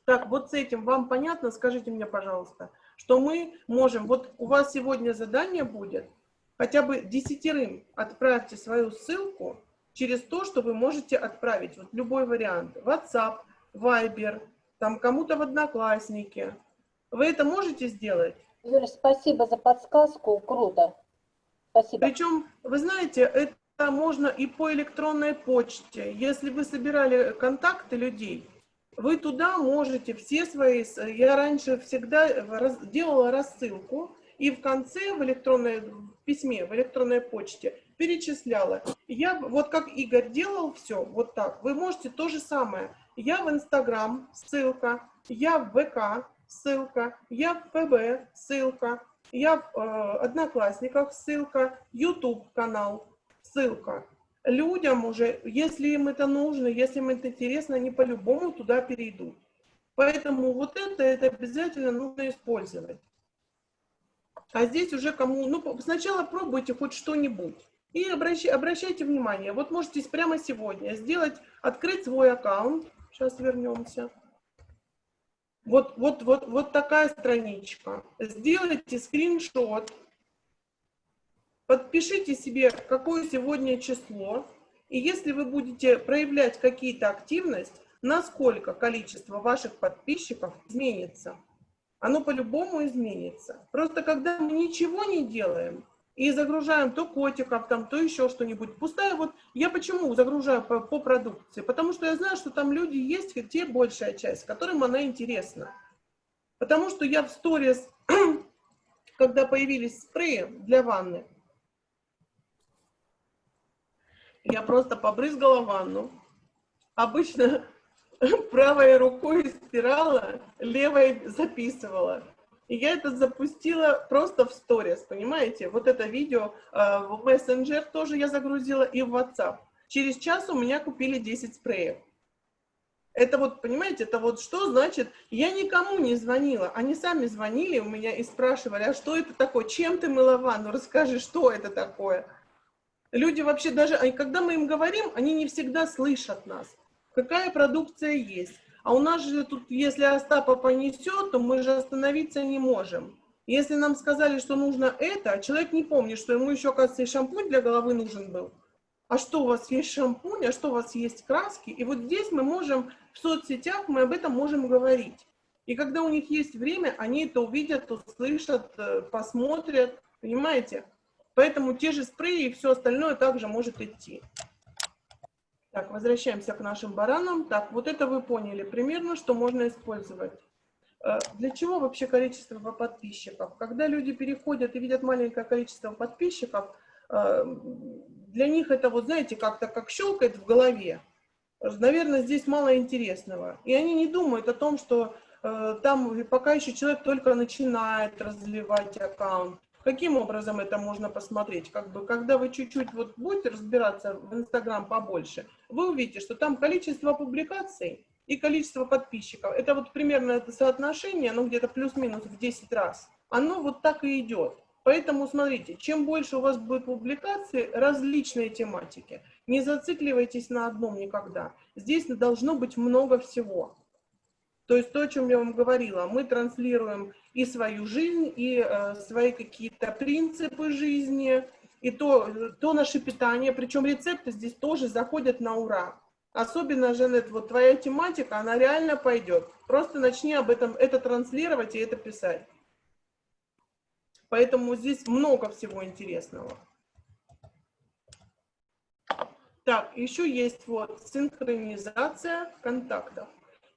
Speaker 2: Так, вот с этим вам понятно? Скажите мне, пожалуйста, что мы можем, вот у вас сегодня задание будет, хотя бы десятерым отправьте свою ссылку через то, что вы можете отправить, вот любой вариант, WhatsApp, Viber, там кому-то в Одноклассники. Вы это можете сделать?
Speaker 7: Юля, спасибо за подсказку, круто. Спасибо.
Speaker 2: Причем, вы знаете, это можно и по электронной почте. Если вы собирали контакты людей, вы туда можете все свои... Я раньше всегда делала рассылку, и в конце в электронной в письме, в электронной почте перечисляла. Я, вот как Игорь делал все, вот так, вы можете то же самое. Я в Инстаграм, ссылка, я в ВК, ссылка, я в ФБ, ссылка, я в э, Одноклассниках, ссылка, YouTube канал, ссылка. Людям уже, если им это нужно, если им это интересно, они по-любому туда перейдут. Поэтому вот это, это обязательно нужно использовать. А здесь уже кому, ну, сначала пробуйте хоть что-нибудь. И обращайте, обращайте внимание, вот можете прямо сегодня сделать, открыть свой аккаунт. Сейчас вернемся. Вот, вот, вот, вот такая страничка. Сделайте скриншот. Подпишите себе, какое сегодня число. И если вы будете проявлять какие-то активность, насколько количество ваших подписчиков изменится. Оно по-любому изменится. Просто когда мы ничего не делаем, и загружаем то котиков, там, то еще что-нибудь. Пустая вот, я почему загружаю по, по продукции? Потому что я знаю, что там люди есть, те большая часть, которым она интересна. Потому что я в сторис, когда появились спреи для ванны, я просто побрызгала ванну. Обычно правой рукой стирала, левой записывала. И я это запустила просто в сторис, понимаете? Вот это видео э, в мессенджер тоже я загрузила и в WhatsApp. Через час у меня купили 10 спреев. Это вот, понимаете, это вот что значит, я никому не звонила, они сами звонили у меня и спрашивали, а что это такое, чем ты мыла ванну, расскажи, что это такое. Люди вообще даже, когда мы им говорим, они не всегда слышат нас, какая продукция есть. А у нас же тут, если Остапа понесет, то мы же остановиться не можем. Если нам сказали, что нужно это, а человек не помнит, что ему еще, оказывается, и шампунь для головы нужен был. А что у вас есть шампунь, а что у вас есть краски? И вот здесь мы можем, в соцсетях мы об этом можем говорить. И когда у них есть время, они это увидят, услышат, э, посмотрят, понимаете? Поэтому те же спреи и все остальное также может идти. Так, возвращаемся к нашим баранам. Так, вот это вы поняли примерно, что можно использовать. Э, для чего вообще количество подписчиков? Когда люди переходят и видят маленькое количество подписчиков, э, для них это вот, знаете, как-то как щелкает в голове. Наверное, здесь мало интересного. И они не думают о том, что э, там пока еще человек только начинает развивать аккаунт, Каким образом это можно посмотреть? Как бы, когда вы чуть-чуть вот будете разбираться в Инстаграм побольше, вы увидите, что там количество публикаций и количество подписчиков, это вот примерно это соотношение, ну где-то плюс-минус в 10 раз, оно вот так и идет. Поэтому смотрите, чем больше у вас будет публикаций различной тематики, не зацикливайтесь на одном никогда. Здесь должно быть много всего. То есть то, о чем я вам говорила, мы транслируем и свою жизнь, и э, свои какие-то принципы жизни, и то, то наше питание, причем рецепты здесь тоже заходят на ура. Особенно, Жанет, вот твоя тематика, она реально пойдет. Просто начни об этом, это транслировать и это писать. Поэтому здесь много всего интересного. Так, еще есть вот синхронизация контактов.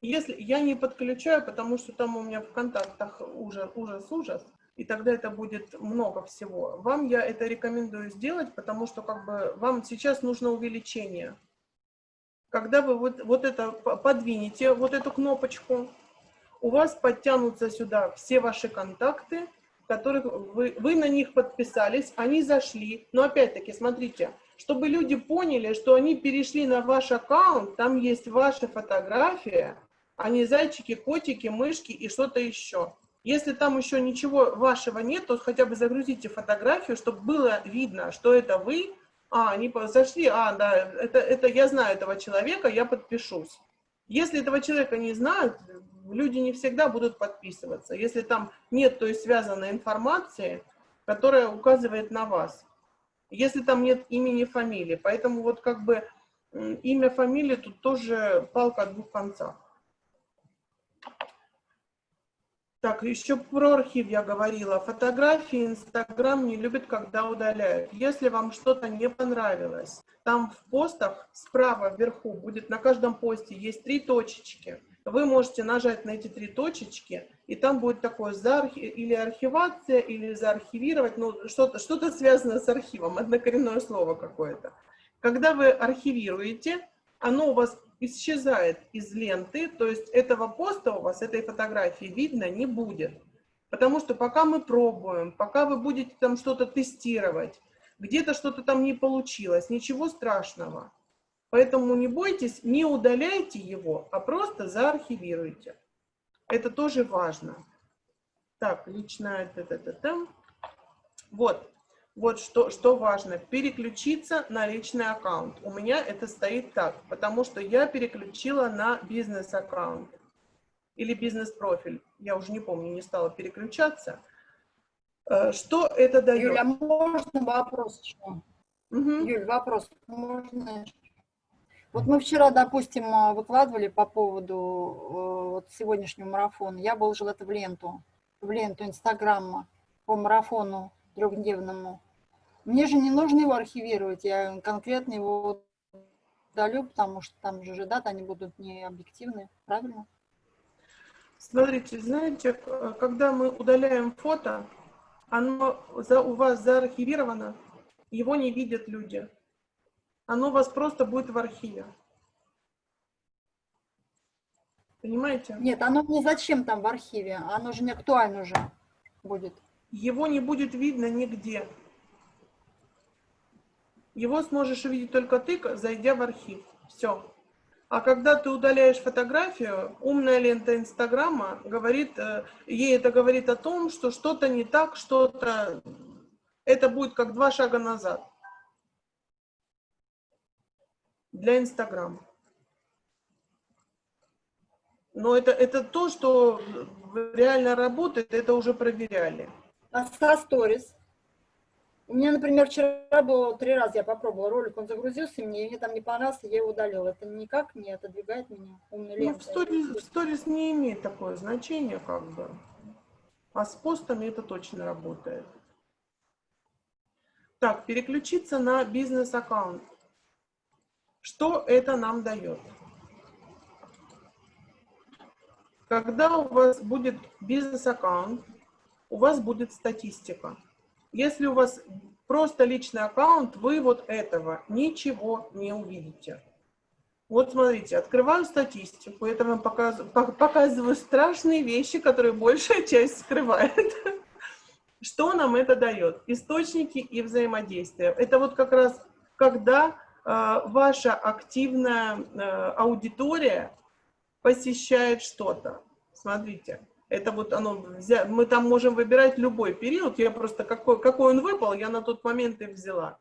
Speaker 2: Если я не подключаю, потому что там у меня в контактах ужас, ужас, ужас, и тогда это будет много всего. Вам я это рекомендую сделать, потому что как бы вам сейчас нужно увеличение. Когда вы вот, вот это подвинете, вот эту кнопочку, у вас подтянутся сюда все ваши контакты, которых вы, вы на них подписались, они зашли. Но опять-таки, смотрите, чтобы люди поняли, что они перешли на ваш аккаунт, там есть ваша фотография, а не зайчики, котики, мышки и что-то еще. Если там еще ничего вашего нет, то хотя бы загрузите фотографию, чтобы было видно, что это вы. А, они зашли, а, да, это, это я знаю этого человека, я подпишусь. Если этого человека не знают, люди не всегда будут подписываться, если там нет той связанной информации, которая указывает на вас. Если там нет имени, фамилии. Поэтому вот как бы имя, фамилия тут тоже палка о двух концах. Так, еще про архив я говорила. Фотографии Инстаграм не любит, когда удаляют. Если вам что-то не понравилось, там в постах справа вверху будет на каждом посте есть три точечки. Вы можете нажать на эти три точечки, и там будет такое за архи... или архивация, или заархивировать, ну что-то что, -то, связанное с архивом, однокоренное слово какое-то. Когда вы архивируете, оно у вас исчезает из ленты, то есть этого поста у вас, этой фотографии видно не будет. Потому что пока мы пробуем, пока вы будете там что-то тестировать, где-то что-то там не получилось, ничего страшного. Поэтому не бойтесь, не удаляйте его, а просто заархивируйте. Это тоже важно. Так, личное... Вот, вот что, что важно. Переключиться на личный аккаунт. У меня это стоит так, потому что я переключила на бизнес-аккаунт или бизнес-профиль. Я уже не помню, не стала переключаться. Э, что это дает?
Speaker 6: Юля, можно вопрос еще?
Speaker 2: Угу.
Speaker 6: Юль, вопрос. Можно вот мы вчера, допустим, э, выкладывали по поводу э, вот, сегодняшнего марафона. Я выложила это в ленту, в ленту Инстаграма по марафону трехдневному. Мне же не нужно его архивировать, я конкретно его удалю, потому что там же даты, они будут не объективны, правильно?
Speaker 2: Смотрите, знаете, когда мы удаляем фото, оно за, у вас заархивировано, его не видят люди оно у вас просто будет в архиве. Понимаете?
Speaker 6: Нет, оно мне зачем там в архиве? Оно же не актуально уже будет.
Speaker 2: Его не будет видно нигде. Его сможешь увидеть только ты, зайдя в архив. Все. А когда ты удаляешь фотографию, умная лента Инстаграма говорит, э, ей это говорит о том, что что-то не так, что-то... Это будет как два шага назад для Инстаграма. Но это, это то, что реально работает, это уже проверяли.
Speaker 6: А со сторис? У меня, например, вчера было три раза, я попробовала ролик, он загрузился, мне, мне там не понравился, я его удалила. Это никак не отодвигает меня умный
Speaker 2: ну, в, сторис, в сторис не имеет такое значение, как бы. А с постами это точно работает. Так, переключиться на бизнес-аккаунт. Что это нам дает? Когда у вас будет бизнес-аккаунт, у вас будет статистика. Если у вас просто личный аккаунт, вы вот этого ничего не увидите. Вот смотрите, открываю статистику, это вам показываю, показываю страшные вещи, которые большая часть скрывает. Что нам это дает? Источники и взаимодействия. Это вот как раз когда Э, ваша активная э, аудитория посещает что-то. Смотрите, это вот оно, мы там можем выбирать любой период, я просто, какой, какой он выпал, я на тот момент и взяла.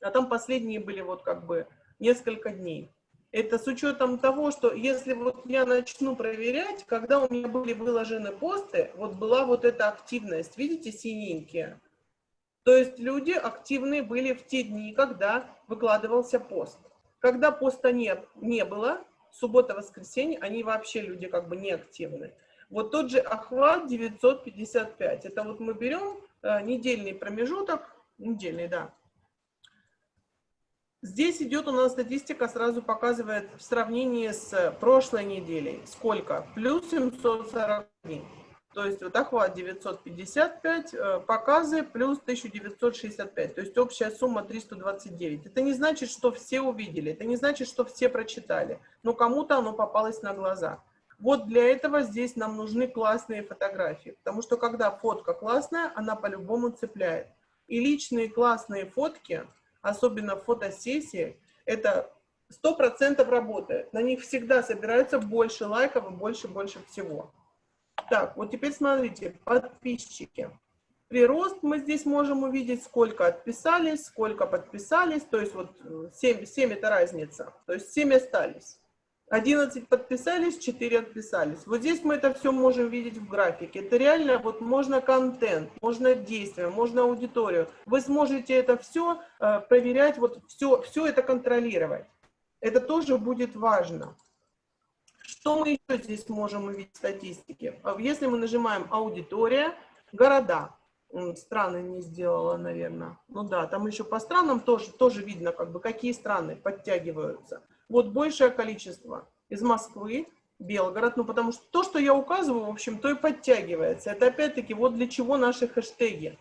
Speaker 2: А там последние были вот как бы несколько дней. Это с учетом того, что если вот я начну проверять, когда у меня были выложены посты, вот была вот эта активность, видите, синенькие, то есть люди активные были в те дни, когда выкладывался пост. Когда поста нет, не было, суббота-воскресенье, они вообще люди как бы не активны. Вот тот же охват 955, это вот мы берем э, недельный промежуток, недельный, да. Здесь идет у нас статистика, сразу показывает в сравнении с прошлой неделей, сколько? Плюс 741. То есть вот охват 955, э, показы плюс 1965. То есть общая сумма 329. Это не значит, что все увидели, это не значит, что все прочитали. Но кому-то оно попалось на глаза. Вот для этого здесь нам нужны классные фотографии. Потому что когда фотка классная, она по-любому цепляет. И личные классные фотки, особенно фотосессии, это 100% работает. На них всегда собирается больше лайков и больше-больше всего. Так, вот теперь смотрите, подписчики. Прирост мы здесь можем увидеть, сколько отписались, сколько подписались, то есть вот 7, 7 это разница, то есть 7 остались. 11 подписались, 4 отписались. Вот здесь мы это все можем видеть в графике. Это реально, вот можно контент, можно действие, можно аудиторию. Вы сможете это все э, проверять, вот все, все это контролировать. Это тоже будет важно. Что мы еще здесь можем увидеть в статистике? А если мы нажимаем «Аудитория», «Города», страны не сделала, наверное. Ну да, там еще по странам тоже, тоже видно, как бы, какие страны подтягиваются. Вот большее количество из Москвы, Белгород, ну потому что то, что я указываю, в общем, то и подтягивается. Это опять-таки вот для чего наши хэштеги.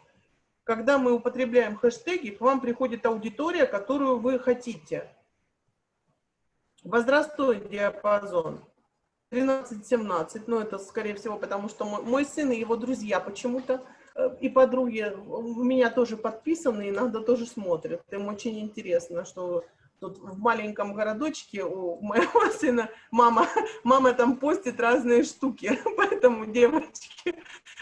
Speaker 2: Когда мы употребляем хэштеги, к вам приходит аудитория, которую вы хотите. Возрастной диапазон 13-17, но это, скорее всего, потому что мой, мой сын и его друзья почему-то, э, и подруги у меня тоже подписаны, иногда тоже смотрят. Им очень интересно, что тут в маленьком городочке у моего сына мама, мама там постит разные штуки, поэтому девочки,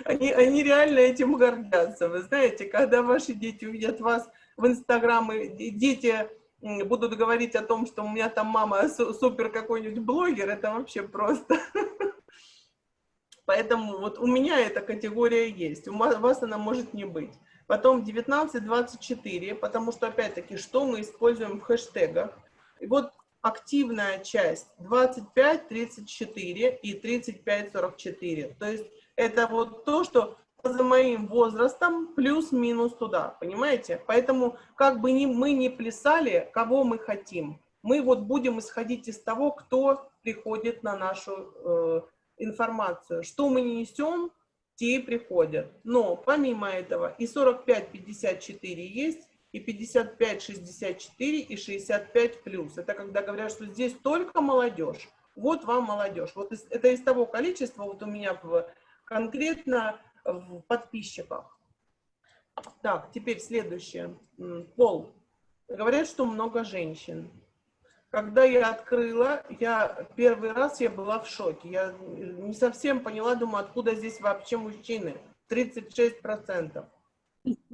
Speaker 2: они, они реально этим гордятся. Вы знаете, когда ваши дети увидят вас в Инстаграм, и дети будут говорить о том, что у меня там мама супер какой-нибудь блогер, это вообще просто. Поэтому вот у меня эта категория есть, у вас она может не быть. Потом 19-24, потому что, опять-таки, что мы используем в хэштегах. И вот активная часть 25-34 и 35-44. То есть это вот то, что за моим возрастом плюс-минус туда, понимаете? Поэтому как бы ни, мы не плясали, кого мы хотим, мы вот будем исходить из того, кто приходит на нашу э, информацию. Что мы не несем, те и приходят. Но помимо этого и 45-54 есть, и 55-64, и 65 плюс. Это когда говорят, что здесь только молодежь. Вот вам молодежь. Вот это из того количества, вот у меня в, конкретно в подписчиках. Так, теперь следующее. Пол. Говорят, что много женщин. Когда я открыла, я первый раз я была в шоке. Я не совсем поняла, думаю, откуда здесь вообще мужчины. 36%.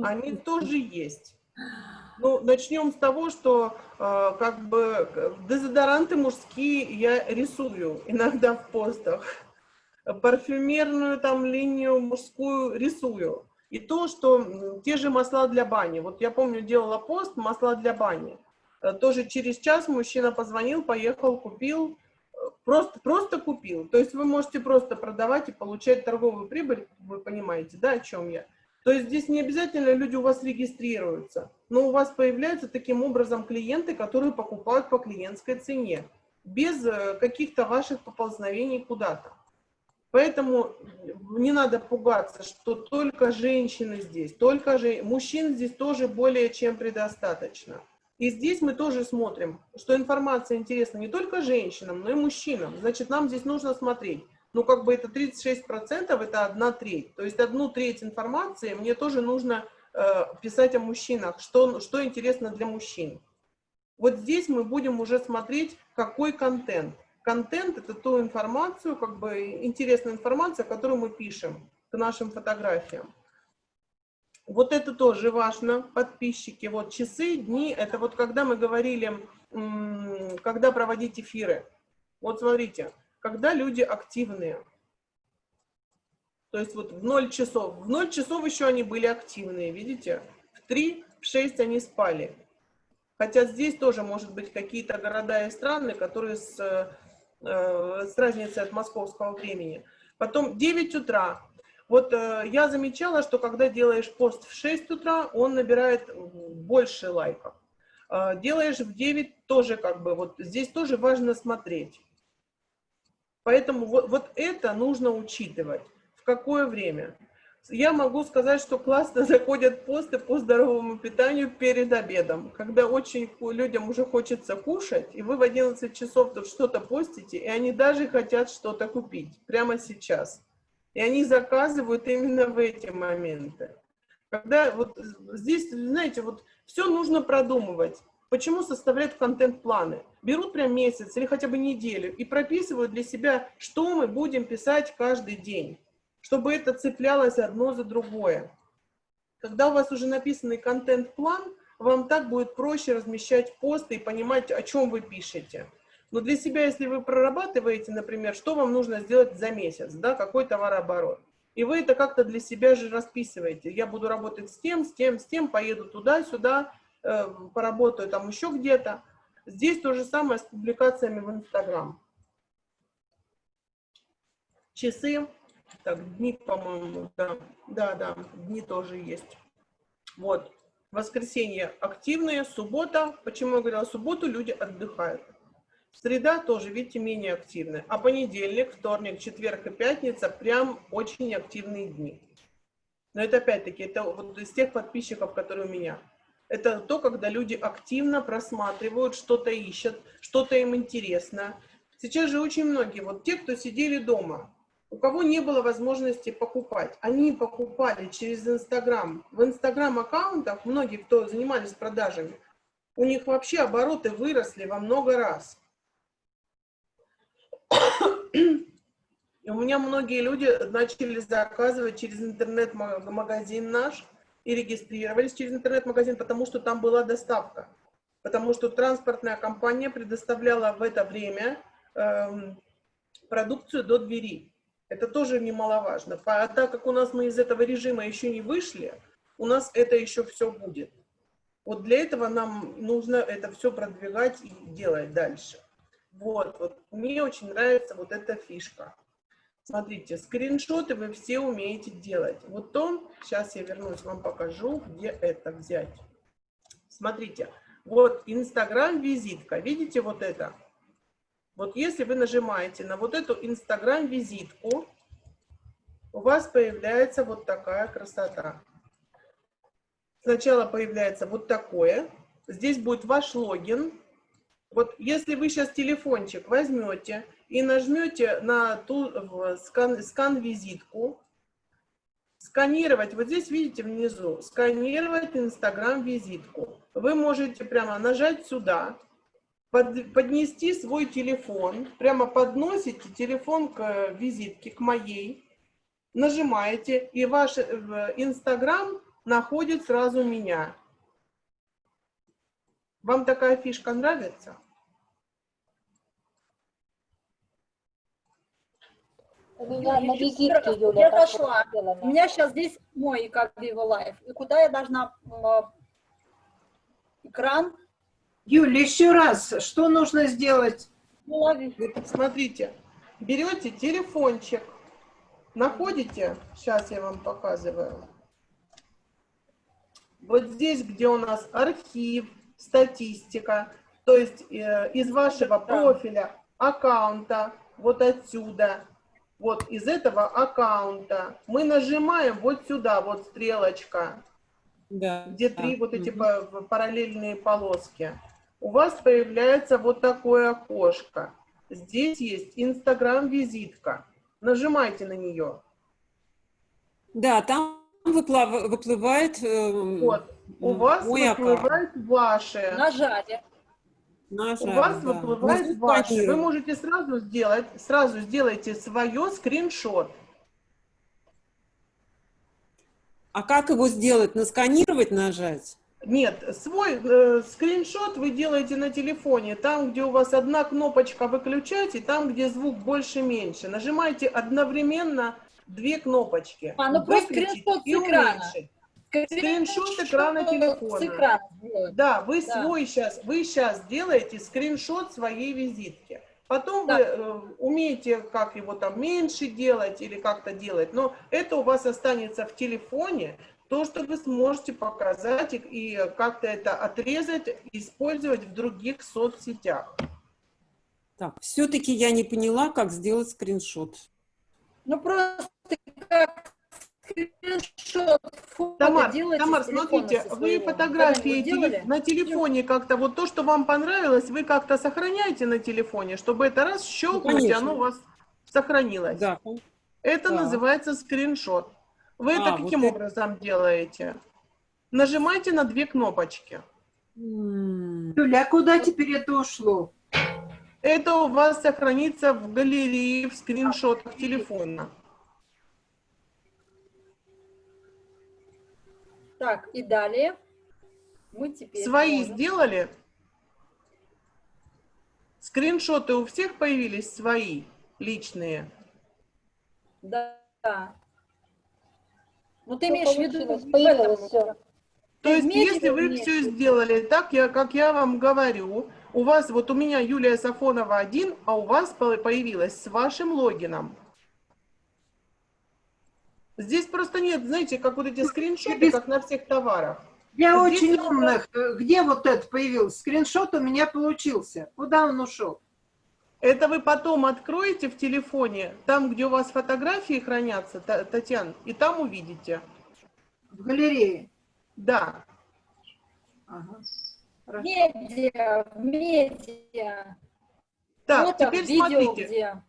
Speaker 2: Они тоже есть. Ну, начнем с того, что э, как бы дезодоранты мужские я рисую иногда в постах парфюмерную там линию мужскую рисую. И то, что те же масла для бани. Вот я помню, делала пост масла для бани. Э, тоже через час мужчина позвонил, поехал, купил. Э, просто, просто купил. То есть вы можете просто продавать и получать торговую прибыль, вы понимаете, да, о чем я. То есть здесь не обязательно люди у вас регистрируются, но у вас появляются таким образом клиенты, которые покупают по клиентской цене, без э, каких-то ваших поползновений куда-то. Поэтому не надо пугаться, что только женщины здесь, только же мужчин здесь тоже более чем предостаточно. И здесь мы тоже смотрим, что информация интересна не только женщинам, но и мужчинам. Значит, нам здесь нужно смотреть. Ну, как бы это 36%, это одна треть. То есть одну треть информации мне тоже нужно э, писать о мужчинах, что, что интересно для мужчин. Вот здесь мы будем уже смотреть, какой контент. Контент – это ту информацию, как бы интересная информация, которую мы пишем к нашим фотографиям. Вот это тоже важно, подписчики. Вот часы, дни, это вот когда мы говорили, когда проводить эфиры. Вот смотрите, когда люди активные. То есть вот в 0 часов. В 0 часов еще они были активные, видите? В 3, в 6 они спали. Хотя здесь тоже может быть какие-то города и страны, которые с Э, с разницей от московского времени. Потом 9 утра. Вот э, я замечала, что когда делаешь пост в 6 утра, он набирает больше лайков. Э, делаешь в 9 тоже как бы, вот здесь тоже важно смотреть. Поэтому вот, вот это нужно учитывать. В какое время? Я могу сказать, что классно заходят посты по здоровому питанию перед обедом, когда очень людям уже хочется кушать, и вы в 11 часов тут что-то постите, и они даже хотят что-то купить прямо сейчас. И они заказывают именно в эти моменты. Когда вот здесь, знаете, вот все нужно продумывать. Почему составляют контент-планы? Берут прям месяц или хотя бы неделю и прописывают для себя, что мы будем писать каждый день чтобы это цеплялось одно за другое. Когда у вас уже написанный контент-план, вам так будет проще размещать посты и понимать, о чем вы пишете. Но для себя, если вы прорабатываете, например, что вам нужно сделать за месяц, да, какой товарооборот, и вы это как-то для себя же расписываете. Я буду работать с тем, с тем, с тем, поеду туда-сюда, э, поработаю там еще где-то. Здесь то же самое с публикациями в Инстаграм. Часы так, дни, по-моему, да, да, да, дни тоже есть. Вот, воскресенье активные, суббота, почему я говорила субботу, люди отдыхают. Среда тоже, видите, менее активная. А понедельник, вторник, четверг и пятница прям очень активные дни. Но это опять-таки, это вот из тех подписчиков, которые у меня. Это то, когда люди активно просматривают, что-то ищут, что-то им интересно. Сейчас же очень многие, вот те, кто сидели дома, у кого не было возможности покупать, они покупали через Инстаграм. В Инстаграм-аккаунтах многие, кто занимались продажами, у них вообще обороты выросли во много раз. И у меня многие люди начали заказывать через интернет-магазин наш и регистрировались через интернет-магазин, потому что там была доставка. Потому что транспортная компания предоставляла в это время эм, продукцию до двери. Это тоже немаловажно. А так как у нас мы из этого режима еще не вышли, у нас это еще все будет. Вот для этого нам нужно это все продвигать и делать дальше. Вот, вот. Мне очень нравится вот эта фишка. Смотрите, скриншоты вы все умеете делать. Вот он, сейчас я вернусь, вам покажу, где это взять. Смотрите, вот Инстаграм-визитка, видите вот это? Вот если вы нажимаете на вот эту Инстаграм-визитку, у вас появляется вот такая красота. Сначала появляется вот такое. Здесь будет ваш логин. Вот если вы сейчас телефончик возьмете и нажмете на ту скан, скан-визитку, сканировать, вот здесь видите внизу, сканировать Инстаграм-визитку. Вы можете прямо нажать сюда, под, поднести свой телефон, прямо подносите телефон к визитке, к моей, нажимаете, и ваш Инстаграм находит сразу меня. Вам такая фишка нравится?
Speaker 7: У меня на визитке, Юля,
Speaker 6: Я зашла. У меня сейчас здесь мой как Vivo Live. И куда я должна м, экран?
Speaker 8: Юля, еще раз, что нужно сделать?
Speaker 6: Лови.
Speaker 2: Смотрите, берете телефончик, находите, сейчас я вам показываю, вот здесь, где у нас архив, статистика, то есть э, из вашего профиля, аккаунта, вот отсюда, вот из этого аккаунта, мы нажимаем вот сюда, вот стрелочка,
Speaker 4: Да.
Speaker 2: где три вот эти па- параллельные полоски. У вас появляется вот такое окошко. Здесь есть Инстаграм-визитка. Нажимайте на нее.
Speaker 4: Да, там выплав- выплывает э,
Speaker 2: Вот. У вас
Speaker 4: аккаунт.
Speaker 2: выплывает ваше.
Speaker 6: Нажали.
Speaker 2: У
Speaker 4: Нажали,
Speaker 2: вас
Speaker 4: да.
Speaker 2: выплывает ваше. Вы можете сразу сделать, сразу сделайте свое скриншот.
Speaker 4: А как его сделать? Насканировать нажать?
Speaker 2: Нет, свой э, скриншот вы делаете на телефоне, там, где у вас одна кнопочка выключать, и там, где звук больше-меньше. Нажимайте одновременно две кнопочки.
Speaker 6: А, ну просто скриншот с экрана.
Speaker 2: уменьшить. Скриншот экрана телефона.
Speaker 6: С экрана.
Speaker 2: Да, вы
Speaker 6: Да.
Speaker 2: свой сейчас, вы сейчас делаете скриншот своей визитки. Потом
Speaker 6: Да.
Speaker 2: вы э, умеете, как его там меньше делать или как-то делать, но это у вас останется в телефоне, то, что вы сможете показать и, и как-то это отрезать, использовать в других соцсетях.
Speaker 4: Так, все-таки я не поняла, как сделать скриншот.
Speaker 6: Ну просто как скриншот фото
Speaker 2: Тамар,
Speaker 6: делаете
Speaker 2: Тамар, смотрите, вы фотографии теле- на телефоне как-то, вот то, что вам понравилось, вы как-то сохраняете на телефоне, чтобы это раз щелкнуть,
Speaker 4: конечно.
Speaker 2: оно у вас сохранилось.
Speaker 4: Да.
Speaker 2: Это
Speaker 4: Так.
Speaker 2: называется скриншот. Вы
Speaker 4: А,
Speaker 2: это
Speaker 4: вот
Speaker 2: каким
Speaker 4: это.
Speaker 2: образом делаете? Нажимайте на две кнопочки.
Speaker 8: Юля, а куда теперь это ушло?
Speaker 2: Это у вас сохранится в галерее, в скриншотах телефона.
Speaker 6: Так, и далее мы теперь...
Speaker 2: Свои
Speaker 6: можем-
Speaker 2: сделали? Скриншоты у всех появились свои, личные?
Speaker 6: Да. Ну ты имеешь в виду...
Speaker 7: появилось все.
Speaker 2: То есть,
Speaker 6: Вместе
Speaker 2: если вы
Speaker 6: вместе.
Speaker 2: все сделали так, я, как я вам говорю, у вас, вот у меня Юлия Сафонова один, а у вас по- появилась с вашим логином. Здесь просто нет, знаете, как вот эти скриншоты, как на всех товарах.
Speaker 8: Для
Speaker 2: Здесь
Speaker 8: очень умных, э, где вот это появился? Скриншот у меня получился. Куда он ушел?
Speaker 2: Это вы потом откроете в телефоне, там, где у вас фотографии хранятся, Та- Татьяна, и там увидите.
Speaker 8: В галерее.
Speaker 2: Да.
Speaker 8: Ага. Хорошо.
Speaker 6: Медиа, медиа.
Speaker 2: Так,
Speaker 6: Фото,
Speaker 2: теперь
Speaker 6: видео
Speaker 2: смотрите.
Speaker 6: где.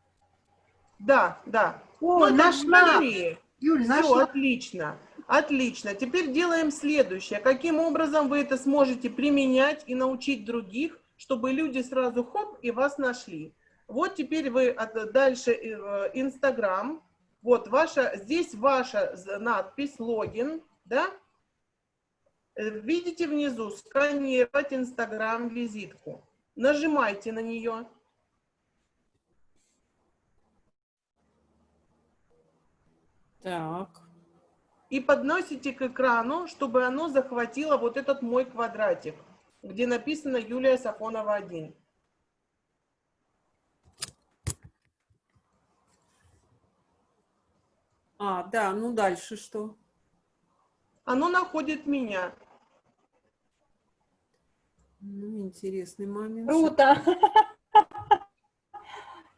Speaker 2: Да, да.
Speaker 8: О,
Speaker 2: Ну,
Speaker 8: нашла.
Speaker 2: смотри.
Speaker 8: Юль,
Speaker 2: Все,
Speaker 8: нашла.
Speaker 2: отлично. Отлично. Теперь делаем следующее. Каким образом вы это сможете применять и научить других, чтобы люди сразу хоп и вас нашли? Вот теперь вы от- дальше э, Инстаграм. Вот ваша, здесь ваша надпись, логин, да? Э, Видите внизу сканировать Инстаграм визитку. Нажимайте на нее.
Speaker 4: Так.
Speaker 2: и подносите к экрану, чтобы оно захватило вот этот мой квадратик, где написано Юлия Сафонова 1.
Speaker 4: А, да, ну дальше что?
Speaker 2: Оно находит меня.
Speaker 4: Ну, интересный момент.
Speaker 6: Круто.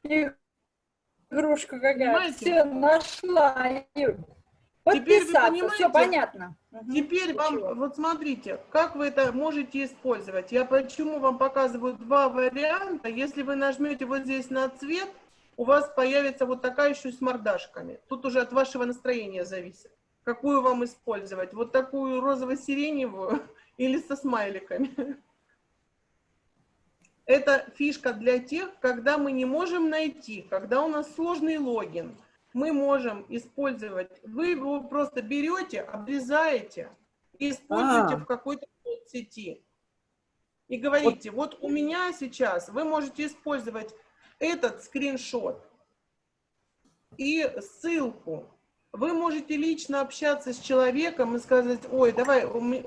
Speaker 6: Игрушка какая.
Speaker 2: Понимаете?
Speaker 6: Все, нашла.
Speaker 2: Теперь
Speaker 6: Подписаться, все понятно.
Speaker 2: Теперь вам,
Speaker 6: Ничего.
Speaker 2: вот смотрите, как вы это можете использовать. Я почему вам показываю два варианта. Если вы нажмете вот здесь на цвет, у вас появится вот такая еще с мордашками. Тут уже от вашего настроения зависит. Какую вам использовать? Вот такую розово-сиреневую или со смайликами? Это фишка для тех, когда мы не можем найти, когда у нас сложный логин. Мы можем использовать, вы его просто берете, обрезаете и используете
Speaker 4: А.
Speaker 2: в какой-то соцсети. И говорите, вот у меня сейчас, вы можете использовать этот скриншот и ссылку. Вы можете лично общаться с человеком и сказать, ой, давай, мы,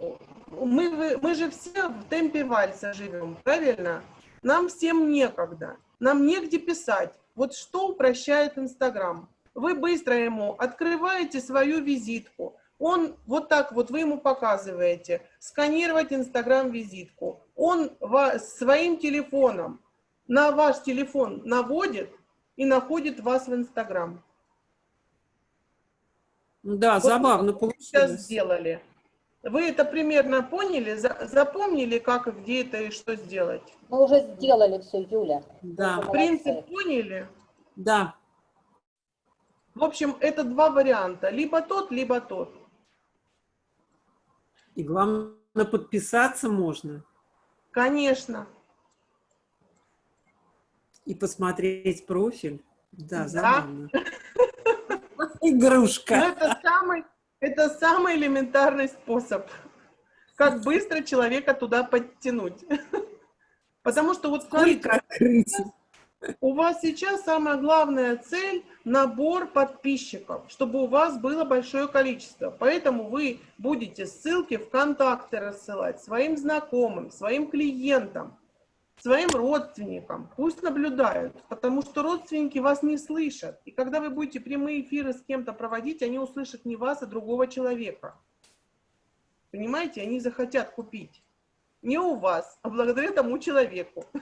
Speaker 2: вы- мы же все в темпе вальса живем, правильно? Нам всем некогда, нам негде писать. Вот что упрощает Инстаграм? Вы быстро ему открываете свою визитку, он вот так вот, вы ему показываете, сканировать Инстаграм визитку. Он ва- своим телефоном на ваш телефон наводит и находит вас в Инстаграм.
Speaker 4: Да,
Speaker 2: Вот
Speaker 4: забавно
Speaker 2: вы сейчас
Speaker 4: получилось.
Speaker 2: сделали. Вы это примерно поняли, за- запомнили, как и где это и что сделать?
Speaker 7: Мы уже сделали все, Юля.
Speaker 4: Да,
Speaker 7: Молодцы.
Speaker 2: Принцип поняли?
Speaker 4: да.
Speaker 2: В общем, это два варианта. Либо тот, либо тот.
Speaker 4: И главное, подписаться можно
Speaker 2: Конечно.
Speaker 4: и посмотреть профиль. Да,
Speaker 2: Да.
Speaker 4: забавно.
Speaker 2: Но
Speaker 4: Игрушка.
Speaker 2: это самый, это самый элементарный способ, как быстро человека туда подтянуть. Потому что вот смотрите,
Speaker 4: Сколько
Speaker 2: у вас сейчас самая главная цель – набор подписчиков, чтобы у вас было большое количество. Поэтому вы будете ссылки в контакты рассылать своим знакомым, своим клиентам, своим родственникам. Пусть наблюдают, потому что родственники вас не слышат. И когда вы будете прямые эфиры с кем-то проводить, они услышат не вас, а другого человека. Понимаете, они захотят купить. Не у вас, а благодаря тому человеку.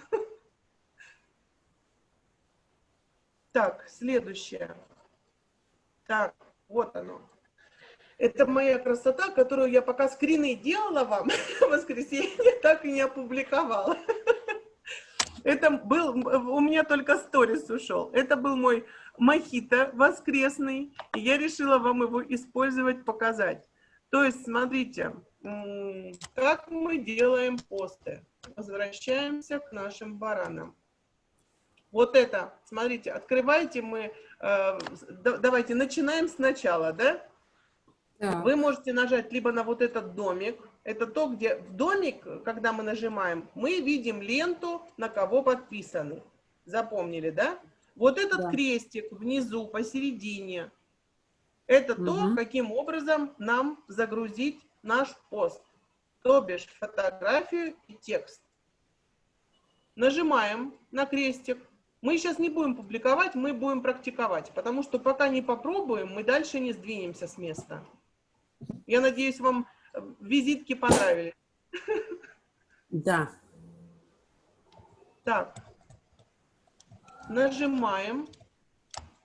Speaker 2: Так, следующее. Так, вот оно. Это моя красота, которую я пока скрины делала вам в воскресенье, так и не опубликовала. Это был, у меня только сторис ушел. Это был мой мохито воскресный, и я решила вам его использовать, показать. То есть, смотрите, как мы делаем посты. Возвращаемся к нашим баранам. Вот это, смотрите, открывайте мы, э, да- давайте начинаем сначала, да?
Speaker 4: Так.
Speaker 2: Вы можете нажать либо на вот этот домик, это то, где в домик, когда мы нажимаем, мы видим ленту, на кого подписаны. Запомнили, да? Вот этот
Speaker 4: Да.
Speaker 2: крестик внизу, посередине, это то,
Speaker 4: Мгм.
Speaker 2: каким образом нам загрузить наш пост. То бишь фотографию и текст. Нажимаем на крестик. Мы сейчас не будем публиковать, мы будем практиковать, потому что пока не попробуем, мы дальше не сдвинемся с места. Я надеюсь, вам визитки понравились.
Speaker 4: Да.
Speaker 2: Так, нажимаем,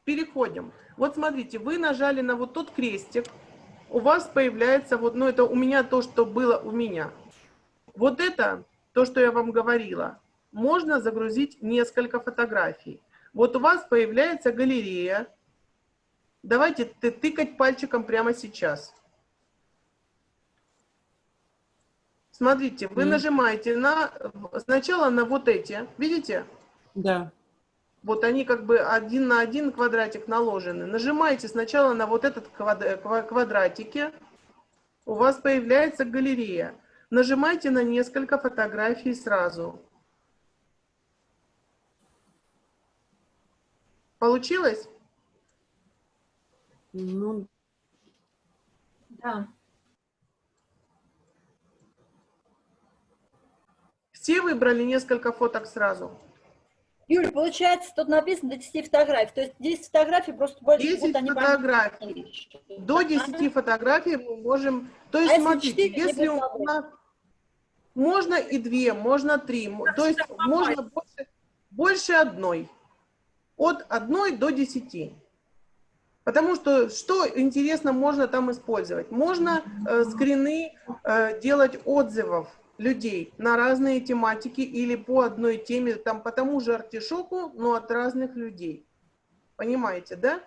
Speaker 2: переходим. Вот смотрите, вы нажали на вот тот крестик, у вас появляется вот, ну это у меня то, что было у меня. Вот это, то, что я вам говорила, можно загрузить несколько фотографий. Вот у вас появляется галерея. Давайте ты тыкать пальчиком прямо сейчас. Смотрите, вы
Speaker 4: Мгм.
Speaker 2: нажимаете на сначала на вот эти, видите?
Speaker 4: Да.
Speaker 2: Вот они как бы один на один квадратик наложены. Нажимаете сначала на вот этот квад- ква- квадратике, у вас появляется галерея. Нажимайте на несколько фотографий сразу. Получилось?
Speaker 4: Ну,
Speaker 6: Да.
Speaker 2: Все выбрали несколько фоток сразу?
Speaker 6: Юль, получается, тут написано до 10 фотографий. То есть 10 фотографий просто больше
Speaker 2: 10
Speaker 6: будут они
Speaker 2: фотографий. До 10 фотографий мы можем... То есть,
Speaker 6: А
Speaker 2: смотрите, если у нас... Можно и две, можно три. То есть можно больше, больше одной. От одной до десяти. Потому что что интересно можно там использовать? Можно э, скрины э, делать отзывов людей на разные тематики или по одной теме, там по тому же артишоку, но от разных людей. Понимаете, да?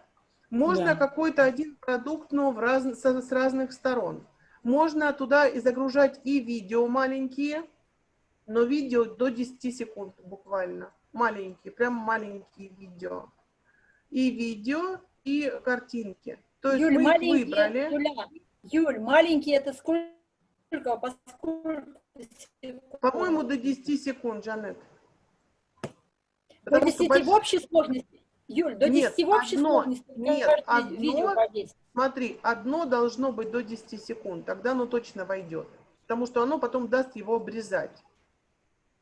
Speaker 2: Можно
Speaker 4: Да.
Speaker 2: какой-то один продукт, но в раз, со- с разных сторон. Можно туда и загружать и видео маленькие, но видео до 10 секунд буквально. Маленькие, прям маленькие видео. И видео, и картинки. То есть
Speaker 6: Юль,
Speaker 2: мы их
Speaker 6: маленькие,
Speaker 2: выбрали.
Speaker 6: Юля, Юль, маленькие это сколько? По сколько секунд?
Speaker 2: По-моему, до 10 секунд, Жанет.
Speaker 6: до
Speaker 2: Потому что
Speaker 6: 10
Speaker 2: больш-
Speaker 6: в общей сложности. Юль, до
Speaker 2: Нет,
Speaker 6: 10 в общей
Speaker 2: одно-
Speaker 6: сложности.
Speaker 2: нет, одно-
Speaker 6: видео по 10.
Speaker 2: Смотри, одно должно быть до 10 секунд, тогда оно точно войдет. Потому что оно потом даст его обрезать.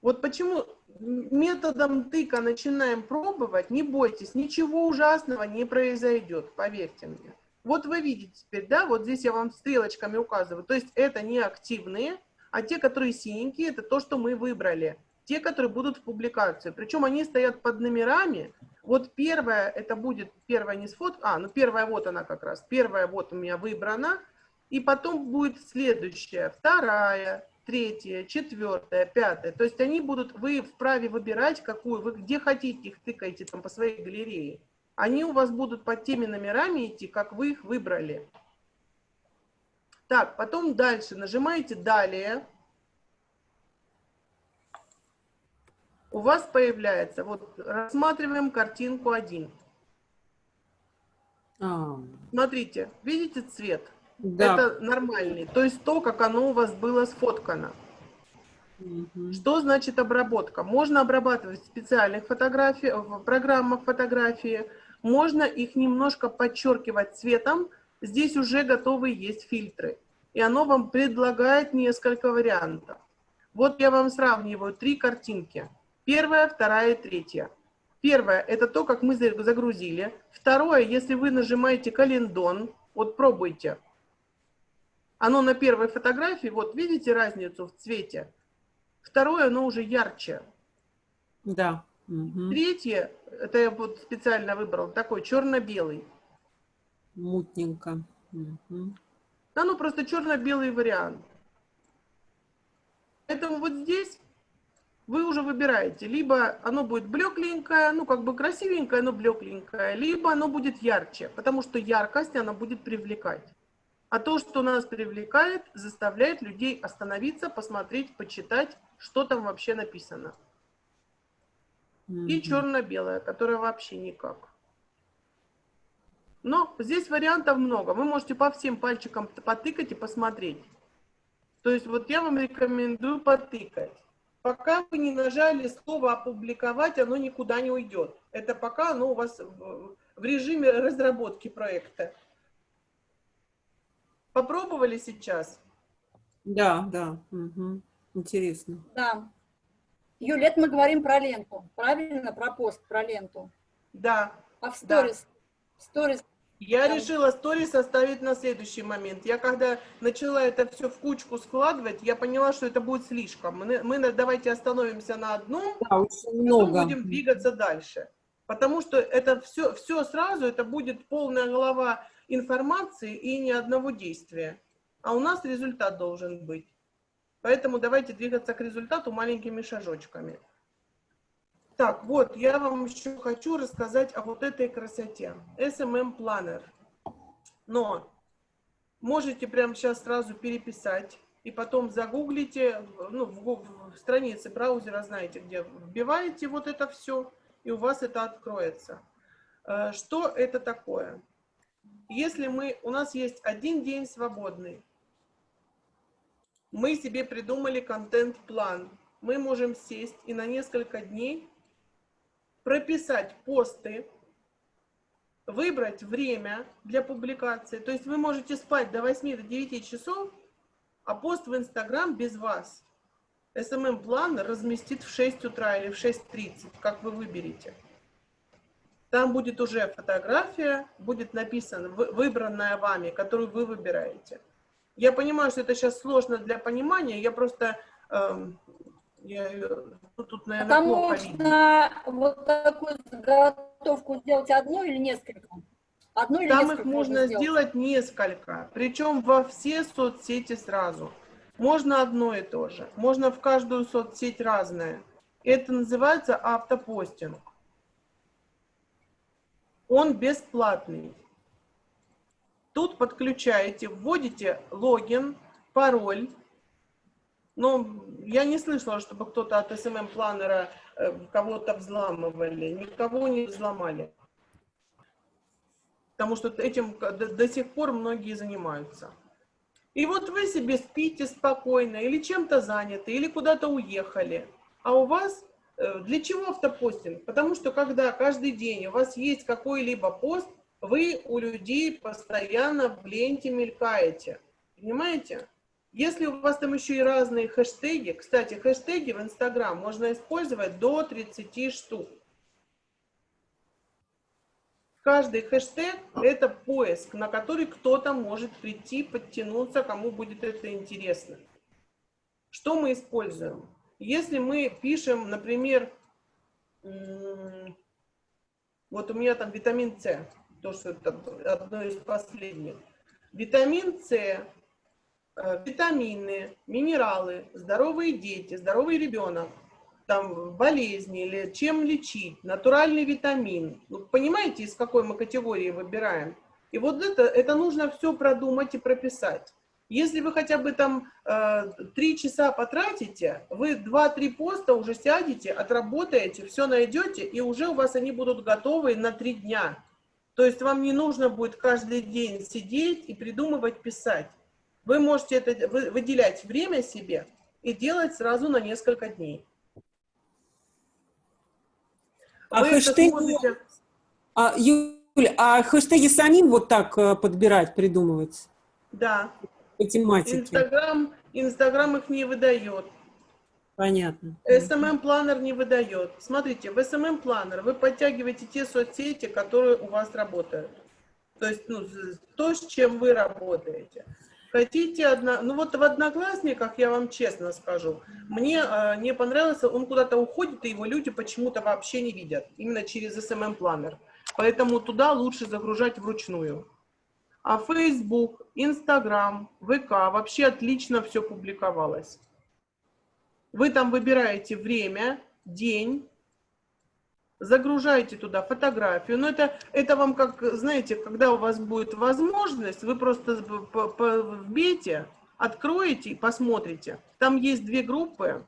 Speaker 2: Вот почему методом тыка начинаем пробовать, не бойтесь, ничего ужасного не произойдет, поверьте мне. Вот вы видите теперь, да, вот здесь я вам стрелочками указываю. То есть это не активные, а те, которые синенькие, это то, что мы выбрали. Те, которые будут в публикации. Причем они стоят под номерами. Вот первая, это будет первая не сфот, а, ну первая вот она как раз. Первая вот у меня выбрана. И потом будет следующая, вторая, третья, четвертая, пятая. То есть они будут, вы вправе выбирать, какую, вы где хотите их тыкаете там по своей галерее. Они у вас будут под теми номерами идти, как вы их выбрали. Так, потом дальше нажимаете «Далее». У вас появляется, вот рассматриваем картинку 1.
Speaker 4: а,
Speaker 2: Смотрите, видите цвет?
Speaker 4: да.
Speaker 2: Это нормальный, то есть то, как оно у вас было сфоткано.
Speaker 4: Мгм.
Speaker 2: Что значит обработка? Можно обрабатывать в специальных фотографиях, в программах фотографии, можно их немножко подчеркивать цветом. Здесь уже готовы есть фильтры, и оно вам предлагает несколько вариантов. Вот я вам сравниваю три картинки. Первая, вторая и третья. Первое – это то, как мы за- загрузили. Второе, если вы нажимаете календон, вот пробуйте. Оно на первой фотографии, вот видите разницу в цвете? Второе, оно уже ярче.
Speaker 4: Да. Мгм.
Speaker 2: Третье, это я вот специально выбрал, такой черно-белый.
Speaker 4: Мутненько. Мгм.
Speaker 2: Оно просто черно-белый вариант. Поэтому вот здесь вы уже выбираете. Либо оно будет блекленькое, ну как бы красивенькое, но блекленькое, либо оно будет ярче, потому что яркость она будет привлекать. А то, что нас привлекает, заставляет людей остановиться, посмотреть, почитать, что там вообще написано. И
Speaker 4: Мгм.
Speaker 2: черно-белое, которое вообще никак. Но здесь вариантов много. Вы можете по всем пальчикам потыкать и посмотреть. То есть вот я вам рекомендую потыкать. Пока вы не нажали слово «опубликовать», оно никуда не уйдет. Это пока оно у вас в, режиме разработки проекта. Попробовали сейчас?
Speaker 4: Да, да. Мгм. Интересно.
Speaker 6: Да. Юля, это мы говорим про ленту. Правильно? Про пост, про ленту.
Speaker 2: Да.
Speaker 6: А в
Speaker 2: Да.
Speaker 6: сторис? В сторис
Speaker 2: Я решила сторис оставить на следующий момент. Я когда начала это все в кучку складывать, я поняла, что это будет слишком. Мы, мы давайте остановимся на одном,
Speaker 4: Да, очень
Speaker 2: потом
Speaker 4: много.
Speaker 2: будем двигаться дальше. Потому что это все, все сразу, это будет полная голова информации и ни одного действия. А у нас результат должен быть. Поэтому давайте двигаться к результату маленькими шажочками. Так, вот, я вам еще хочу рассказать о вот этой красоте. SMM Planner. Но можете прямо сейчас сразу переписать и потом загуглите, ну, в, в странице браузера, знаете, где вбиваете вот это все, и у вас это откроется. Э, что это такое? Если мы, у нас есть один день свободный, мы себе придумали контент-план, мы можем сесть и на несколько дней прописать посты, выбрать время для публикации. То есть вы можете спать до 8 до 9 часов, а пост в Инстаграм без вас. SMM-план разместит в 6 утра или в 6.30, как вы выберете. Там будет уже фотография, будет написано, выбранная вами, которую вы выбираете. Я понимаю, что это сейчас сложно для понимания, я просто... Э, я, ну, тут, наверное,
Speaker 6: там можно вот такую заготовку сделать одну или несколько?
Speaker 2: Одну или Там их можно сделать несколько, причем во все соцсети сразу. Можно одно и то же, можно в каждую соцсеть разное. Это называется автопостинг. Он бесплатный. Тут подключаете, вводите логин, пароль. Но я не слышала, чтобы кто-то от SMM-планера э, кого-то взламывали. Никого не взломали потому что этим до, до сих пор многие занимаются. И вот вы себе спите спокойно, или чем-то заняты, или куда-то уехали, а у вас э, для чего автопостинг? Потому что когда каждый день у вас есть какой-либо пост, вы у людей постоянно в ленте мелькаете. Понимаете? Если у вас там еще и разные хэштеги, кстати, хэштеги в Инстаграм можно использовать до 30 штук. Каждый хэштег – это поиск, на который кто-то может прийти, подтянуться, кому будет это интересно. Что мы используем? Если мы пишем, например, вот у меня там витамин С, то, что это одно из последних. Витамин С, витамины, минералы, здоровые дети, здоровый ребенок – там болезни или чем лечить, натуральный витамин. Ну, понимаете, из какой мы категории выбираем? И вот это, это нужно все продумать и прописать. Если вы хотя бы там э, три э, часа потратите, вы два-три поста уже сядете, отработаете, все найдете, и уже у вас они будут готовы на три дня. То есть вам не нужно будет каждый день сидеть и придумывать, писать. Вы можете это выделять время себе и делать сразу на несколько дней.
Speaker 4: А хэштеги, сможете... а, Юля, а хэштеги самим вот так э, подбирать, придумывать?
Speaker 2: Да.
Speaker 4: По тематике.
Speaker 2: Инстаграм, Инстаграм их не выдает.
Speaker 4: Понятно.
Speaker 2: SMM-планер не выдает. Смотрите, в SMM-планер вы подтягиваете те соцсети, которые у вас работают. То есть ну, то, с чем вы работаете. Хотите одно... Ну вот в Одноклассниках, я вам честно скажу, мне э, не понравился, он куда-то уходит, и его люди почему-то вообще не видят, именно через SMM-планер. Поэтому туда лучше загружать вручную. А Facebook, Instagram, ВК вообще отлично все публиковалось. Вы там выбираете время, день, загружаете туда фотографию. Но это, это вам как, знаете, когда у вас будет возможность, вы просто вбейте, откроете и посмотрите. Там есть две группы.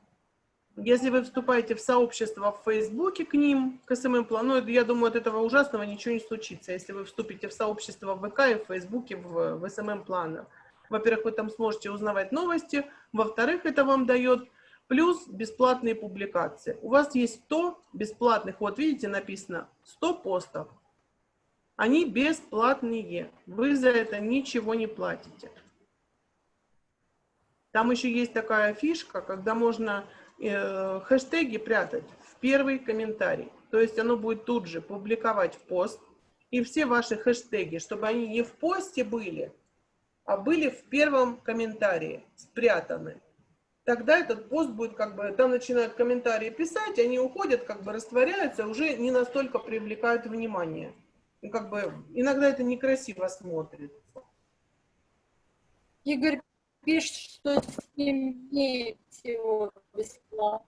Speaker 2: Если вы вступаете в сообщество в Фейсбуке к ним, к СММ-плану, я думаю, от этого ужасного ничего не случится, если вы вступите в сообщество в ВК и в Фейсбуке в, в СММ-планах. Во-первых, вы там сможете узнавать новости, во-вторых, это вам дает плюс бесплатные публикации. У вас есть 100 бесплатных, вот видите, написано 100 постов. Они бесплатные, вы за это ничего не платите. Там еще есть такая фишка, когда можно э, хэштеги прятать в первый комментарий. То есть оно будет тут же публиковать в пост, и все ваши хэштеги, чтобы они не в посте были, а были в первом комментарии, спрятаны тогда этот пост будет как бы, там начинают комментарии писать, они уходят, как бы растворяются, уже не настолько привлекают внимание. И как бы иногда это некрасиво смотрится.
Speaker 6: Игорь пишет, что имеет всего бесплатно.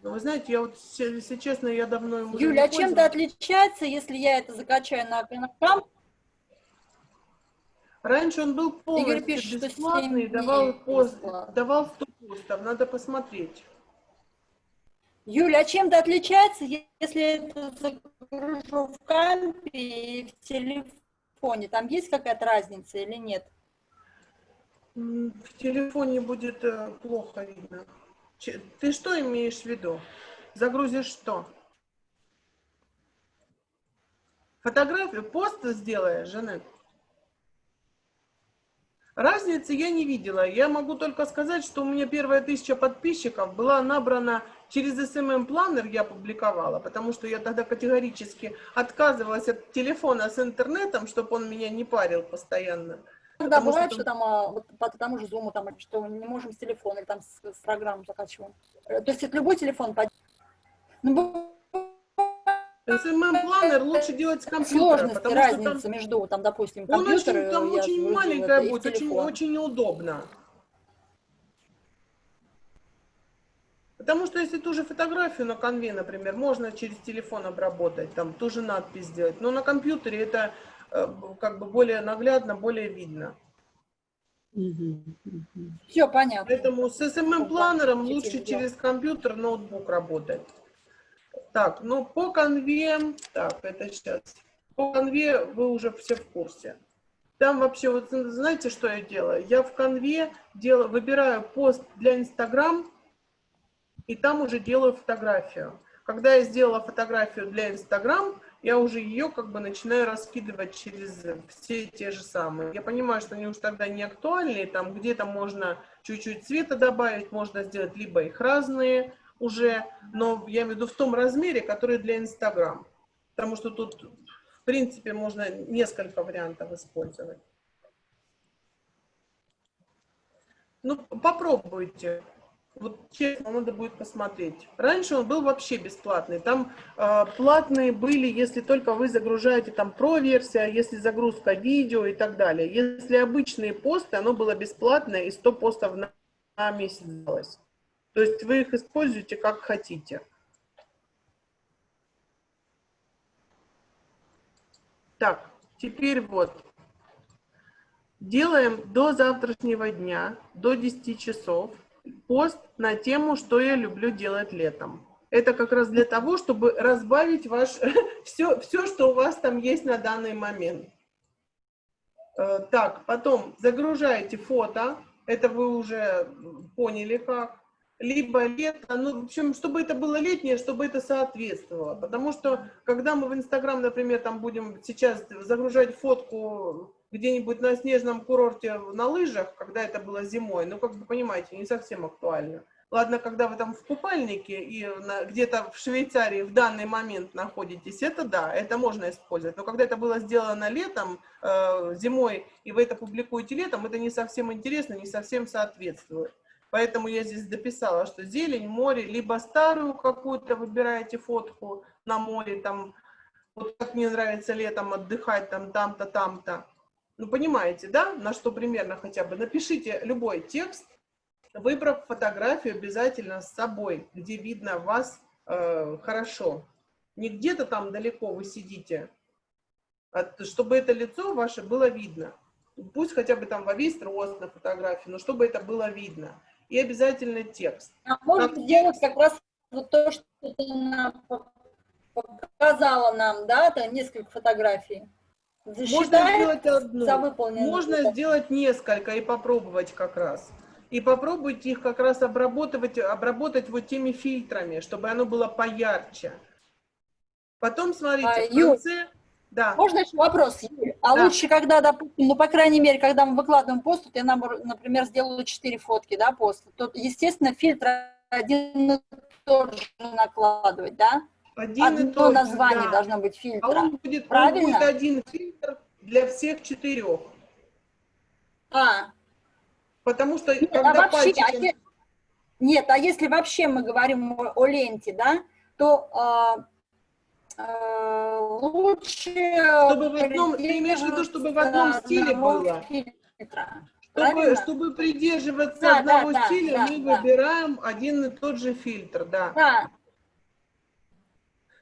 Speaker 2: Ну, вы знаете, я вот, если честно, я давно
Speaker 6: Юля, а чем-то отличается, если я это закачаю на комп?
Speaker 2: Раньше он был полностью
Speaker 6: пишет, что
Speaker 2: бесплатный, давал, пост, давал 100 постов, надо посмотреть.
Speaker 6: Юля, а чем-то отличается, если это загружу в кампе и в телефоне? Там есть какая-то разница или нет?
Speaker 2: В телефоне будет э, плохо видно. Ты что имеешь в виду? Загрузишь что? Фотографию, пост сделаешь, Жанет? Разницы я не видела. Я могу только сказать, что у меня первая тысяча подписчиков была набрана через SMM-планер, я публиковала, потому что я тогда категорически отказывалась от телефона с интернетом, чтобы он меня не парил постоянно. Потому что
Speaker 6: бывает,
Speaker 2: там-
Speaker 6: что там а, вот по тому же зуму, там, что не можем с телефона или там с, с программы закачиваем. Э, То есть это любой телефон Ну,
Speaker 2: SMM-планер лучше делать с компьютера,
Speaker 6: сложности,
Speaker 2: потому что там
Speaker 6: разница между, там, допустим,
Speaker 2: Он
Speaker 6: компьютер,
Speaker 2: очень, там
Speaker 6: я
Speaker 2: очень маленькая
Speaker 6: это,
Speaker 2: будет, очень, очень неудобно. Потому что если ту же фотографию на конве, например, можно через телефон обработать, там ту же надпись сделать, но на компьютере это э, как бы более наглядно, более видно.
Speaker 6: Все понятно.
Speaker 2: Поэтому с SMM-планером
Speaker 6: Теперь
Speaker 2: лучше через компьютер, ноутбук работать. Так, ну по конве, так, это сейчас. По конве вы уже все в курсе. Там вообще, вот знаете, что я делаю? Я в конве делаю, выбираю пост для Инстаграм, и там уже делаю фотографию. Когда я сделала фотографию для Инстаграм, я уже ее как бы начинаю раскидывать через все те же самые. Я понимаю, что они уж тогда не актуальны, там где-то можно чуть-чуть цвета добавить, можно сделать либо их разные уже, но я имею в виду в том размере, который для Инстаграм. Потому что тут, в принципе, можно несколько вариантов использовать. Ну, попробуйте. Вот честно, надо будет посмотреть. Раньше он был вообще бесплатный. Там э, платные были, если только вы загружаете там про-версия, если загрузка видео и так далее. Если обычные посты, оно было бесплатное и 100 постов на, месяц давалось. То есть вы их используете как хотите. Так, теперь вот. Делаем до завтрашнего дня, до 10 часов, пост на тему, что я люблю делать летом. Это как раз для того, чтобы разбавить ваш, все, все, что у вас там есть на данный момент. Э, Так, потом загружаете фото, это вы уже поняли как. Либо лето, ну, в общем, чтобы это было летнее, чтобы это соответствовало. Потому что, когда мы в Инстаграм, например, там будем сейчас загружать фотку где-нибудь на снежном курорте на лыжах, когда это было зимой, ну, как бы, понимаете, не совсем актуально. Ладно, когда вы там в купальнике и где-то в Швейцарии в данный момент находитесь, это да, это можно использовать. Но когда это было сделано летом, э, зимой, и вы это публикуете летом, это не совсем интересно, не совсем соответствует. Поэтому я здесь дописала, что зелень, море, либо старую какую-то выбираете фотку на море, там, вот как мне нравится летом отдыхать, там, там-то, там-то. Ну, понимаете, да, на что примерно хотя бы. Напишите любой текст, выбрав фотографию обязательно с собой, где видно вас э, хорошо. Не где-то там далеко вы сидите, а чтобы это лицо ваше было видно. Пусть хотя бы там во весь рост на фотографии, но чтобы это было видно. И обязательно текст.
Speaker 6: А можно
Speaker 2: Как-
Speaker 6: сделать как раз вот то, что ты нам показала нам, да, это несколько фотографий.
Speaker 2: Можно сделать одну. Можно сделать несколько и попробовать как раз. И попробуйте их как раз обработать, обработать вот теми фильтрами, чтобы оно было поярче. Потом, смотрите,
Speaker 6: А,
Speaker 2: в конце... Да.
Speaker 6: Можно еще вопрос? Юль? А
Speaker 2: Да.
Speaker 6: лучше, когда, допустим, ну, по крайней мере, когда мы выкладываем пост, я, например, сделаю 4 фотки, да, пост, то, естественно, фильтр один и тот же накладывать, да?
Speaker 2: Один и
Speaker 6: Одно
Speaker 2: тот же,
Speaker 6: название
Speaker 2: да.
Speaker 6: должно быть
Speaker 2: А
Speaker 6: фильтра.
Speaker 2: он будет, он
Speaker 6: Правильно?
Speaker 2: будет один фильтр для всех четырех.
Speaker 6: А,
Speaker 2: Потому что,
Speaker 6: Нет,
Speaker 2: когда
Speaker 6: а вообще, а
Speaker 2: пальчиком-
Speaker 6: е- нет, а если вообще мы говорим о, о ленте, да, то а, а, лучше...
Speaker 2: Чтобы в одном, ты имеешь в виду, чтобы в одном стиле было? Чтобы, чтобы придерживаться
Speaker 6: Да,
Speaker 2: одного
Speaker 6: да,
Speaker 2: стиля,
Speaker 6: да,
Speaker 2: мы
Speaker 6: да.
Speaker 2: выбираем один и тот же фильтр, да.
Speaker 6: Да,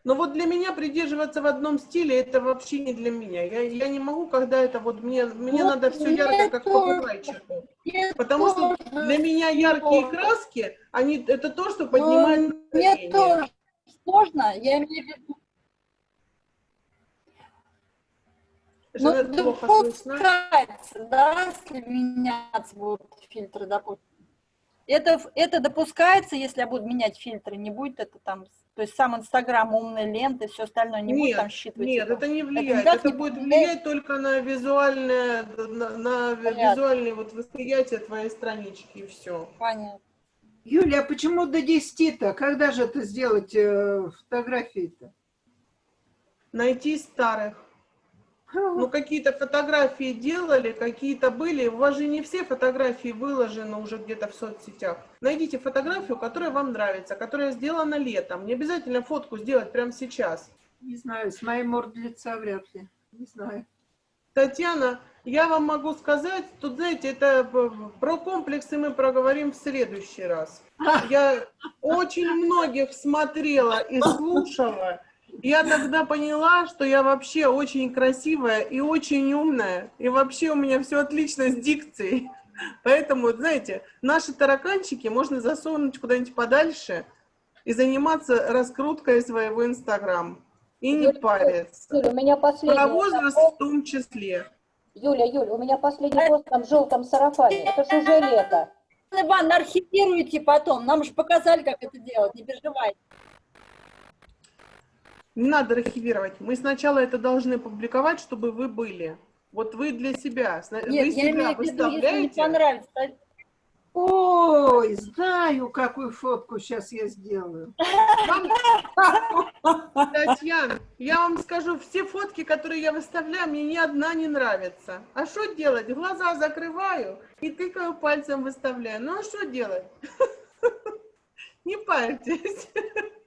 Speaker 2: Но вот для меня придерживаться в одном стиле, это вообще не для меня. Я, я не могу, когда это вот мне, мне
Speaker 6: Вот
Speaker 2: надо все ярко, как
Speaker 6: тоже.
Speaker 2: попугайчику. Потому что
Speaker 6: тоже
Speaker 2: для меня яркие
Speaker 6: сложно.
Speaker 2: краски, они, это то, что
Speaker 6: Ну,
Speaker 2: поднимает
Speaker 6: Мне тоже сложно, я имею в виду, ну,
Speaker 2: Жанет, плохо слышно.
Speaker 6: допускается, да, если меняться будут фильтры, допустим. Это, это допускается, если я буду менять фильтры, не будет это там, то есть сам Инстаграм, умные ленты, все остальное, не будет
Speaker 2: Нет,
Speaker 6: там считывать
Speaker 2: Нет,
Speaker 6: его?
Speaker 2: это не влияет.
Speaker 6: никак
Speaker 2: Это
Speaker 6: не
Speaker 2: будет
Speaker 6: влияет?
Speaker 2: влиять только на визуальное, на, на
Speaker 6: Понятно.
Speaker 2: визуальное вот восприятие твоей странички и все.
Speaker 6: Понятно.
Speaker 8: Юля, а почему до 10-то? Когда же это сделать э, фотографии-то?
Speaker 2: Найти старых. Ну, какие-то фотографии делали, какие-то были. У вас же не все фотографии выложены уже где-то в соцсетях. Найдите фотографию, которая вам нравится, которая сделана летом. Не обязательно фотку сделать прямо сейчас.
Speaker 8: Не знаю, с моей мордой лица вряд ли. Не знаю.
Speaker 2: Татьяна, я вам могу сказать, тут, знаете, это п- про комплексы мы проговорим в следующий раз. Я очень многих смотрела и слушала. Я тогда поняла, что я вообще очень красивая и очень умная. И вообще у меня все отлично с дикцией. Поэтому, знаете, наши тараканчики можно засунуть куда-нибудь подальше и заниматься раскруткой своего Инстаграм. И не
Speaker 7: Юль,
Speaker 2: париться.
Speaker 7: Юля, у меня последний...
Speaker 2: Про возраст в том числе.
Speaker 7: Юля, Юля, у меня последний пост там в желтом сарафане. Это же уже лето.
Speaker 6: Ивановна, архивируйте потом, нам же показали, как это делать, не переживайте.
Speaker 2: Не надо архивировать. Мы сначала это должны публиковать, чтобы вы были. Вот вы для себя.
Speaker 6: Нет,
Speaker 2: вы
Speaker 6: я
Speaker 2: себя
Speaker 6: имею в виду, если не понравится.
Speaker 8: Ой, знаю, какую фотку сейчас я сделаю.
Speaker 2: Татьяна, я вам скажу, все фотки, которые я выставляю, мне ни одна не нравится. А что делать? Глаза закрываю и тыкаю пальцем выставляю. Ну а что делать? Не парьтесь.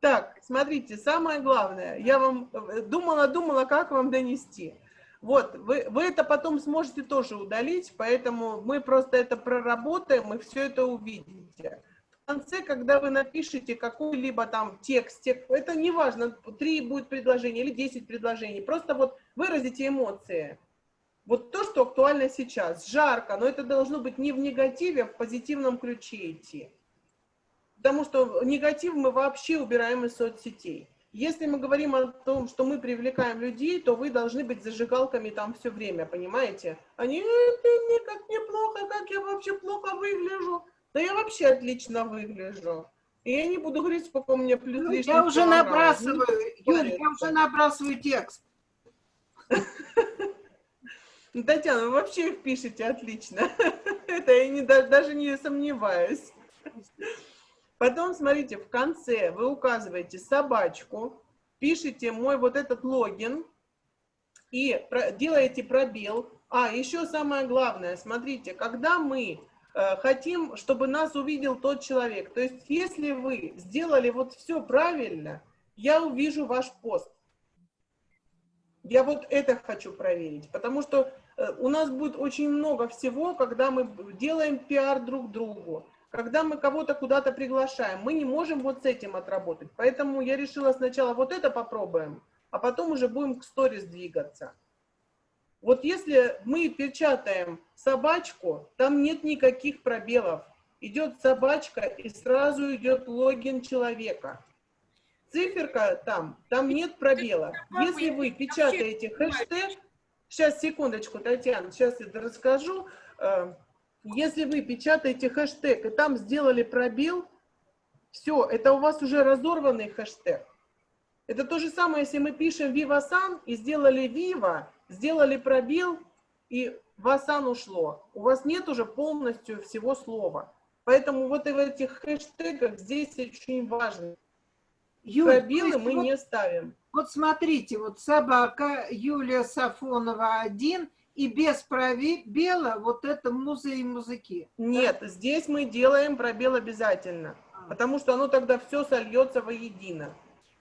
Speaker 2: Так, смотрите, самое главное, я вам думала-думала, как вам донести. Вот, вы, вы это потом сможете тоже удалить, поэтому мы просто это проработаем, и все это увидите. В конце, когда вы напишете какой-либо там текст, тек- это не важно, три будет предложения или 10 предложений, просто вот выразите эмоции. Вот то, что актуально сейчас. Жарко, но это должно быть не в негативе, а в позитивном ключе идти. Потому что негатив мы вообще убираем из соцсетей. Если мы говорим о том, что мы привлекаем людей, то вы должны быть зажигалками там все время, понимаете? Они, «Э, ты мне как неплохо, как я вообще плохо выгляжу. Да я вообще отлично выгляжу. И я не буду говорить, сколько у меня плюс
Speaker 8: Ну, Я уже
Speaker 2: килограммов.
Speaker 8: набрасываю,
Speaker 2: Ну,
Speaker 8: Юля, я уже набрасываю текст.
Speaker 2: Татьяна, вы вообще их пишете отлично. Это я не, даже не сомневаюсь. Потом, смотрите, в конце вы указываете собачку, пишите мой вот этот логин и делаете пробел. А, еще самое главное, смотрите, когда мы э, хотим, чтобы нас увидел тот человек, то есть если вы сделали вот все правильно, я увижу ваш пост. Я вот это хочу проверить, потому что э, у нас будет очень много всего, когда мы делаем пиар друг другу, когда мы кого-то куда-то приглашаем, мы не можем вот с этим отработать. Поэтому я решила сначала вот это попробуем, а потом уже будем к сторис двигаться. Вот если мы печатаем собачку, там нет никаких пробелов. Идет собачка и сразу идет логин человека. Циферка там, там нет пробела. Если вы печатаете хэштег, сейчас, секундочку, Татьяна, сейчас это расскажу. Если вы печатаете хэштег и там сделали пробел, все, это у вас уже разорванный хэштег. Это то же самое, если мы пишем Viva и сделали Viva, сделали пробел, и Васан ушло. У вас нет уже полностью всего слова. Поэтому вот и в этих хэштегах здесь очень важно.
Speaker 8: То
Speaker 2: Пробелы мы
Speaker 8: вот-
Speaker 2: не ставим.
Speaker 8: Вот смотрите, вот собака Юлия Сафонова один, и без пробела вот это музы и музыки.
Speaker 2: Нет, здесь мы делаем пробел обязательно, потому что оно тогда все сольется воедино.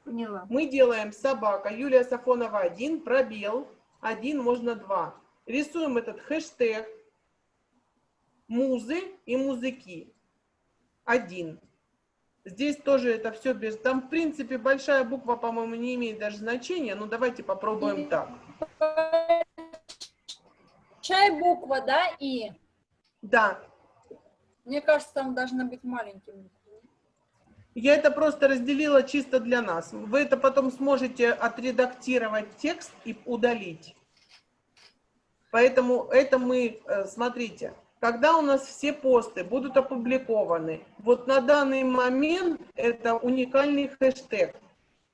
Speaker 8: Поняла.
Speaker 2: Мы делаем собака Юлия Сафонова 1, пробел, 1, можно 2. Рисуем этот хэштег музы и музыки. 1. Здесь тоже это все без... Там, в принципе, большая буква, по-моему, не имеет даже значения, но давайте попробуем так.
Speaker 6: Чай буква, да, и?
Speaker 2: Да,
Speaker 6: Мне кажется, там должны быть маленькими.
Speaker 2: я это просто разделила чисто для нас. Вы это потом сможете отредактировать текст и удалить. Поэтому это мы, э, смотрите, когда у нас все посты будут опубликованы, вот на данный момент это уникальный хэштег.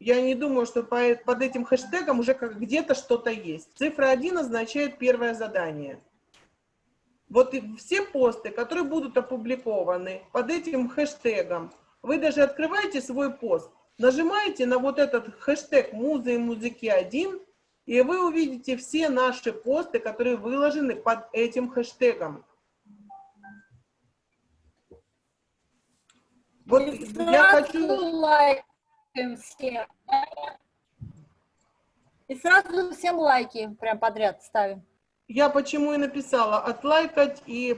Speaker 2: Я не думаю, что по- под этим хэштегом уже где-то что-то есть. Цифра 1 означает первое задание. Вот все посты, которые будут опубликованы под этим хэштегом, вы даже открываете свой пост, нажимаете на вот этот хэштег «Музы и музыки 1», и вы увидите все наши посты, которые выложены под этим хэштегом. Вот я хочу...
Speaker 6: лайкаем всем. И сразу всем лайки прям подряд ставим.
Speaker 2: Я почему и написала отлайкать и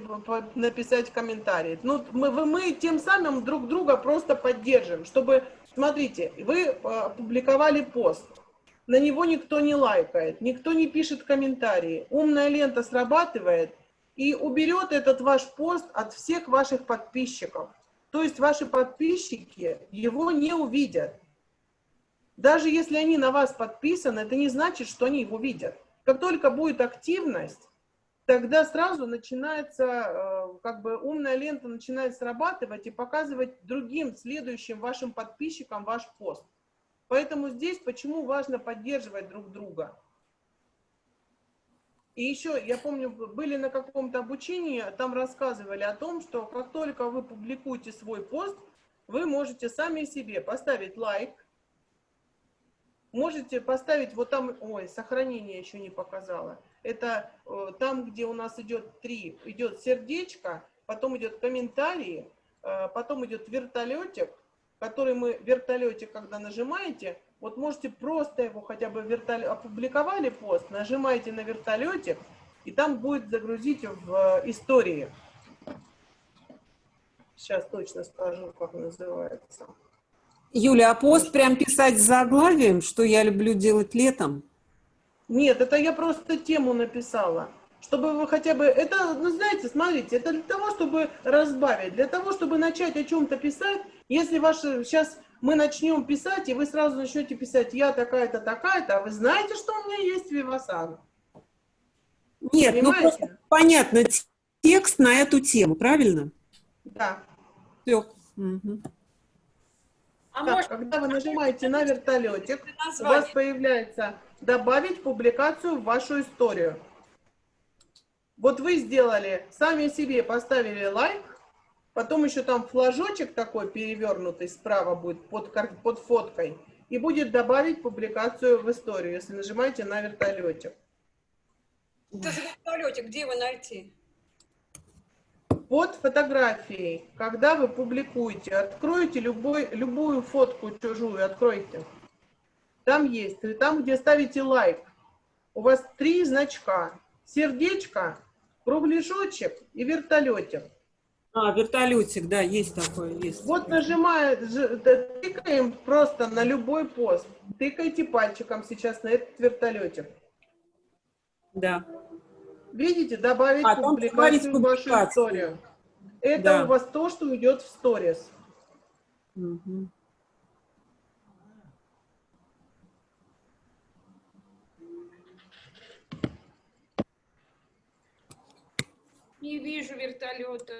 Speaker 2: написать комментарий. Ну, мы, мы тем самым друг друга просто поддержим, чтобы, смотрите, вы э, опубликовали пост, на него никто не лайкает, никто не пишет комментарии, умная лента срабатывает и уберет этот ваш пост от всех ваших подписчиков. То есть ваши подписчики его не увидят. Даже если они на вас подписаны, это не значит, что они его видят. Как только будет активность, тогда сразу начинается, э, как бы умная лента начинает срабатывать и показывать другим, следующим вашим подписчикам ваш пост. Поэтому здесь почему важно поддерживать друг друга. И еще, я помню, были на каком-то обучении, там рассказывали о том, что как только вы публикуете свой пост, вы можете сами себе поставить лайк, можете поставить вот там, ой, сохранение еще не показала. Это э, там, где у нас идет три, идет сердечко, потом идет комментарии, э, потом идет вертолетик, который мы, вертолетик, когда нажимаете, вот можете просто его хотя бы вертолет, опубликовали пост, нажимаете на вертолетик, и там будет загрузить в э, истории. Сейчас точно скажу, как называется.
Speaker 4: Юля, а пост прям писать с заглавием, что я люблю делать летом?
Speaker 2: Нет, это я просто тему написала. Чтобы вы хотя бы... Это, ну, знаете, смотрите, это для того, чтобы разбавить, для того, чтобы начать о чем-то писать. Если ваши... Сейчас мы начнем писать, и вы сразу начнете писать «я такая-то, такая-то», а вы знаете, что у меня есть Вивасан?
Speaker 4: Нет, ну
Speaker 2: Понимаете?
Speaker 4: просто понятно, текст на эту тему, правильно?
Speaker 2: Да.
Speaker 4: Все.
Speaker 5: А
Speaker 2: Так,
Speaker 5: может,
Speaker 2: когда вы нажимаете на вертолетик, у вас появляется «добавить публикацию в вашу историю». Вот вы сделали, сами себе поставили лайк, потом еще там флажочек такой перевернутый справа будет под, под фоткой, и будет добавить публикацию в историю, если нажимаете на вертолетик.
Speaker 5: это за вертолетик, где его найти?
Speaker 2: Под фотографией, когда вы публикуете, откройте любой, любую фотку чужую, откройте. Там есть, и там, где ставите лайк, у вас три значка. Сердечко, кругляшочек и вертолетик.
Speaker 4: А, вертолетик, да, есть такое, есть.
Speaker 2: Вот нажимая, тыкаем просто на любой пост. Тыкайте пальчиком сейчас на этот вертолетик.
Speaker 4: Да.
Speaker 2: Видите, добавить
Speaker 4: А, там
Speaker 2: публикацию в вашу историю. Это
Speaker 4: Да.
Speaker 2: у вас то, что идет в сторис.
Speaker 4: Мгм.
Speaker 5: Не вижу вертолета.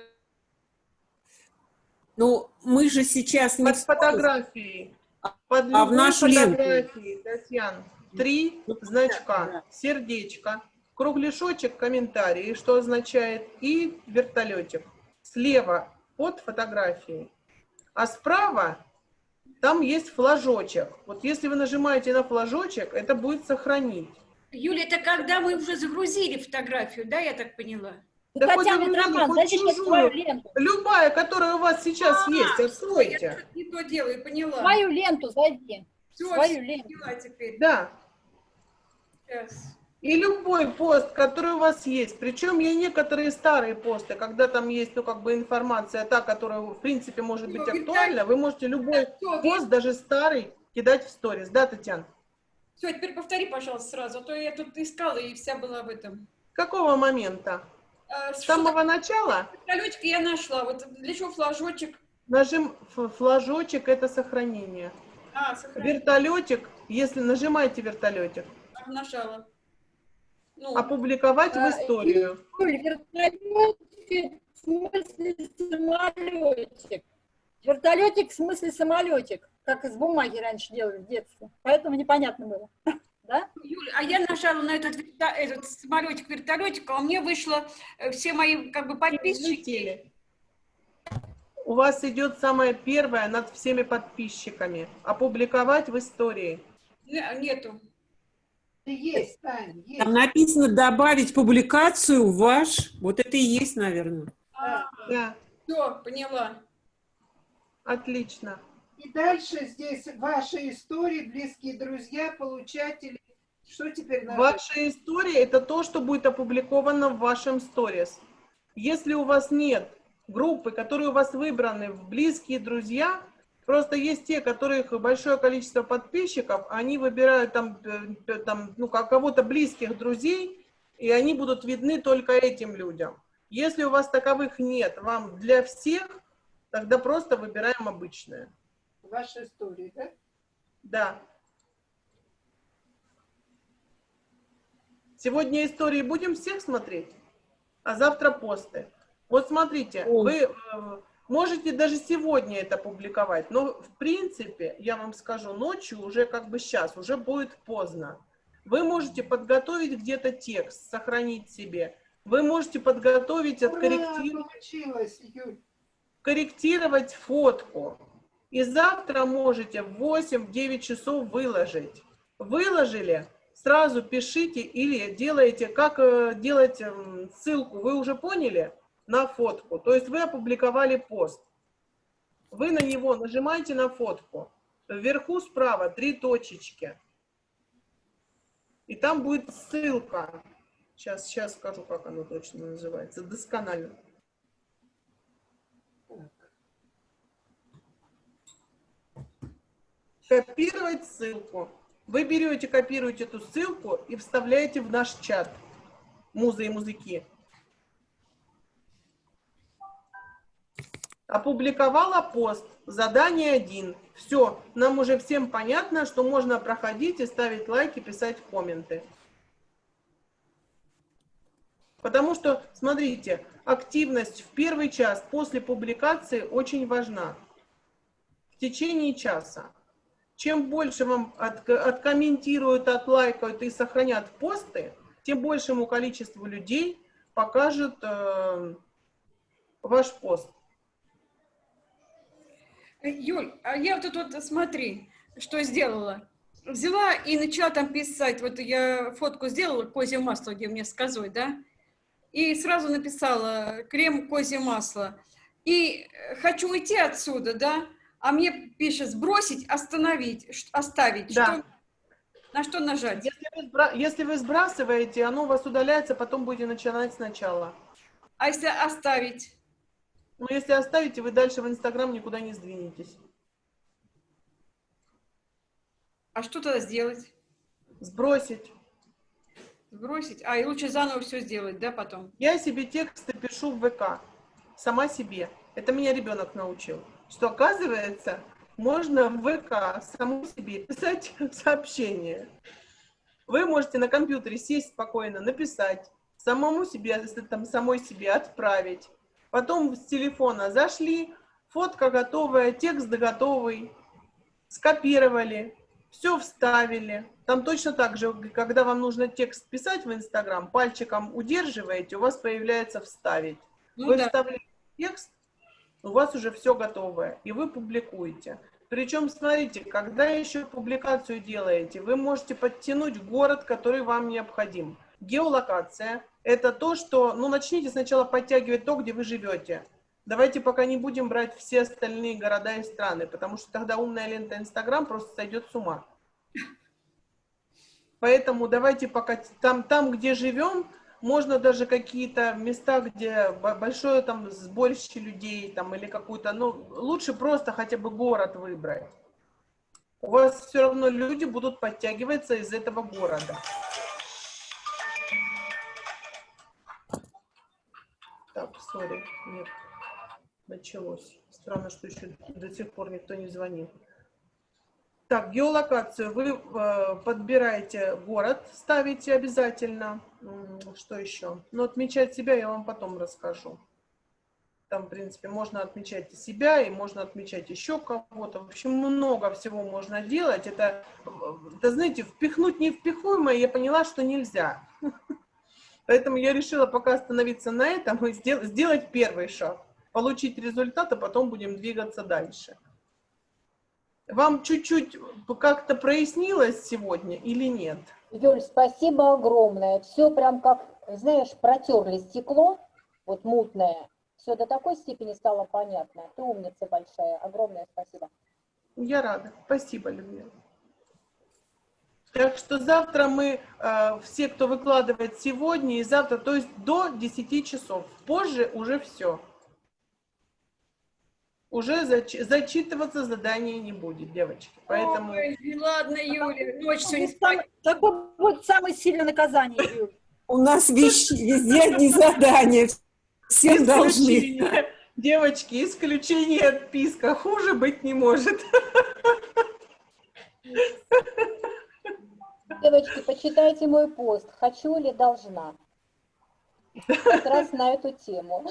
Speaker 4: Ну, мы же сейчас не
Speaker 2: Под фотографией. Под
Speaker 4: а в нашу ленту?
Speaker 2: фотографией, Татьяна. Три
Speaker 4: Ну,
Speaker 2: значка. Сердечко, кругляшочек, комментарий, что означает, и вертолетик. Слева под фотографией. А справа там есть флажочек. Вот если вы нажимаете на флажочек, это будет сохранить.
Speaker 5: Юля, это когда мы уже загрузили фотографию, да, я так поняла?
Speaker 2: Да
Speaker 6: Татьяна
Speaker 2: вы
Speaker 6: дайте мне
Speaker 2: чужую.
Speaker 6: свою ленту.
Speaker 2: Любая, которая у вас сейчас
Speaker 5: А,
Speaker 2: есть,
Speaker 5: Я
Speaker 2: откройте.
Speaker 5: что-то не то делаю, поняла.
Speaker 6: Свою ленту зайди.
Speaker 5: Все,
Speaker 6: Свою ленту.
Speaker 5: поняла теперь.
Speaker 2: Да.
Speaker 5: Сейчас.
Speaker 2: И любой пост, который у вас есть, причем и некоторые старые посты, когда там есть, ну, как бы информация та, которая, в принципе, может быть актуальна, вы можете любой пост, даже старый, кидать в сторис. Да, Татьяна?
Speaker 5: Все, теперь повтори, пожалуйста, сразу, а то я тут искала и вся была в этом.
Speaker 2: Какого момента?
Speaker 5: А,
Speaker 2: С самого начала
Speaker 5: Вертолетик я нашла. Вот для чего флажочек?
Speaker 2: нажим флажочек – это сохранение.
Speaker 5: А, сохранить.
Speaker 2: Вертолетик, если нажимаете вертолетик,
Speaker 5: Нажала. Ну,
Speaker 2: опубликовать в
Speaker 6: А,
Speaker 2: историю.
Speaker 6: Юль, вертолетик в смысле самолетик. Вертолетик в смысле самолетик, как из бумаги раньше делали в детстве. Поэтому непонятно было. Да?
Speaker 5: Юля, а я нажала на этот, этот самолетик, вертолетик, а у меня вышло э, все мои как бы подписчики.
Speaker 2: У вас идет самое первое над всеми подписчиками. Опубликовать в истории.
Speaker 5: Не- Нету.
Speaker 8: Есть, Тань, есть.
Speaker 4: Там написано добавить публикацию в ваш. Вот это и есть, наверное.
Speaker 5: А,
Speaker 2: Да,
Speaker 5: все, поняла.
Speaker 2: отлично.
Speaker 8: И дальше здесь ваши истории, близкие друзья, получатели. Что теперь надо?
Speaker 2: Ваша история – это то, что будет опубликовано в вашем сторис. Если у вас нет группы, которые у вас выбраны в близкие друзья, просто есть те, которых большое количество подписчиков, они выбирают там, э, там ну, ко- кого-то близких друзей, и они будут видны только этим людям. Если у вас таковых нет, вам для всех, тогда просто выбираем обычное.
Speaker 8: Ваши истории, да?
Speaker 2: Да. Сегодня истории будем всех смотреть, а завтра посты. Вот смотрите,
Speaker 4: О.
Speaker 2: вы э, можете даже сегодня это публиковать, но в принципе, я вам скажу, ночью уже как бы сейчас, уже будет поздно. Вы можете подготовить где-то текст, сохранить себе. Вы можете подготовить, откорректировать корректировать фотку. И завтра можете в 8-9 часов выложить. Выложили, сразу пишите или делаете, как э, делать эм, ссылку, вы уже поняли, на фотку. То есть вы опубликовали пост. Вы на него нажимаете на фотку. Вверху справа три точечки. И там будет ссылка. Сейчас, сейчас скажу, как оно точно называется. Досконально. Копировать ссылку. Вы берете, копируете эту ссылку и вставляете в наш чат. Музы и музыки. Опубликовала пост. Задание один. Все. Нам уже всем понятно, что можно проходить и ставить лайки, писать комменты. Потому что, смотрите, активность в первый час после публикации очень важна. В течение часа. Чем больше вам от- откомментируют, отлайкают и сохранят посты, тем большему количеству людей покажет э, ваш пост.
Speaker 5: Э, Юль, а я вот тут вот, смотри, что сделала. Взяла и начала там писать, вот я фотку сделала, козье масло, где мне с козой, да, и сразу написала крем козье масло. И э, хочу уйти отсюда, да, а мне пишет сбросить, остановить, оставить.
Speaker 2: Да.
Speaker 5: Что- на что нажать?
Speaker 2: Если вы, сбра- если вы сбрасываете, оно у вас удаляется, потом будете начинать сначала.
Speaker 5: А если оставить?
Speaker 2: Но если оставите, вы дальше в Инстаграм никуда не сдвинетесь.
Speaker 5: А что тогда сделать?
Speaker 2: Сбросить.
Speaker 5: Сбросить? А, и лучше заново все сделать, да, потом?
Speaker 2: Я себе тексты пишу в ВК. Сама себе. Это меня ребенок научил. Что оказывается, можно в ВК саму себе писать сообщение. Вы можете на компьютере сесть спокойно, написать, самому себе, там самой себе отправить. Потом с телефона зашли, фотка готовая, текст готовый, скопировали, все вставили. Там точно так же, когда вам нужно текст писать в Инстаграм, пальчиком удерживаете, у вас появляется «вставить».
Speaker 5: Ну
Speaker 2: вы
Speaker 5: да.
Speaker 2: вставляете текст, у вас уже все готовое, и вы публикуете. Причем, смотрите, когда еще публикацию делаете, вы можете подтянуть город, который вам необходим. Геолокация – это то, что, ну, начните сначала подтягивать то, где вы живете. Давайте пока не будем брать все остальные города и страны, потому что тогда умная лента Инстаграм просто сойдет с ума. Поэтому давайте пока там, там где живем, можно даже какие-то места, где большое там сборище людей там или какую-то, ну, лучше просто хотя бы город выбрать. У вас все равно люди будут подтягиваться из этого города. Сори, нет, началось. Странно, что еще до сих пор никто не звонил. Так, геолокацию вы э, подбираете город, ставите обязательно. Что еще? Ну, отмечать себя я вам потом расскажу. Там, в принципе, можно отмечать и себя, и можно отмечать еще кого-то. В общем, много всего можно делать. Это, это знаете, впихнуть невпихуемое я поняла, что нельзя. Поэтому я решила пока остановиться на этом и сделать первый шаг. Получить результат, а потом будем двигаться дальше. Вам чуть-чуть как-то прояснилось сегодня или нет?
Speaker 7: Юль, спасибо огромное. Все прям как, знаешь, протерли стекло, вот мутное. Все до такой степени стало понятно. Ты умница большая. Огромное спасибо.
Speaker 2: Я рада. Спасибо, Людмила. Так что завтра мы, э, все, кто выкладывает сегодня и завтра, то есть до 10 часов. Позже уже все уже зач зачитываться задание не будет, девочки. Поэтому... Ой,
Speaker 5: ладно, Юля, ночь сегодня
Speaker 6: спать. Какое будет самое сильное наказание, Юля?
Speaker 4: У нас везде одни задания, всем должны.
Speaker 2: Девочки, исключение от писка, хуже быть не может.
Speaker 7: Девочки, почитайте мой пост «Хочу ли должна?» Как раз на эту тему.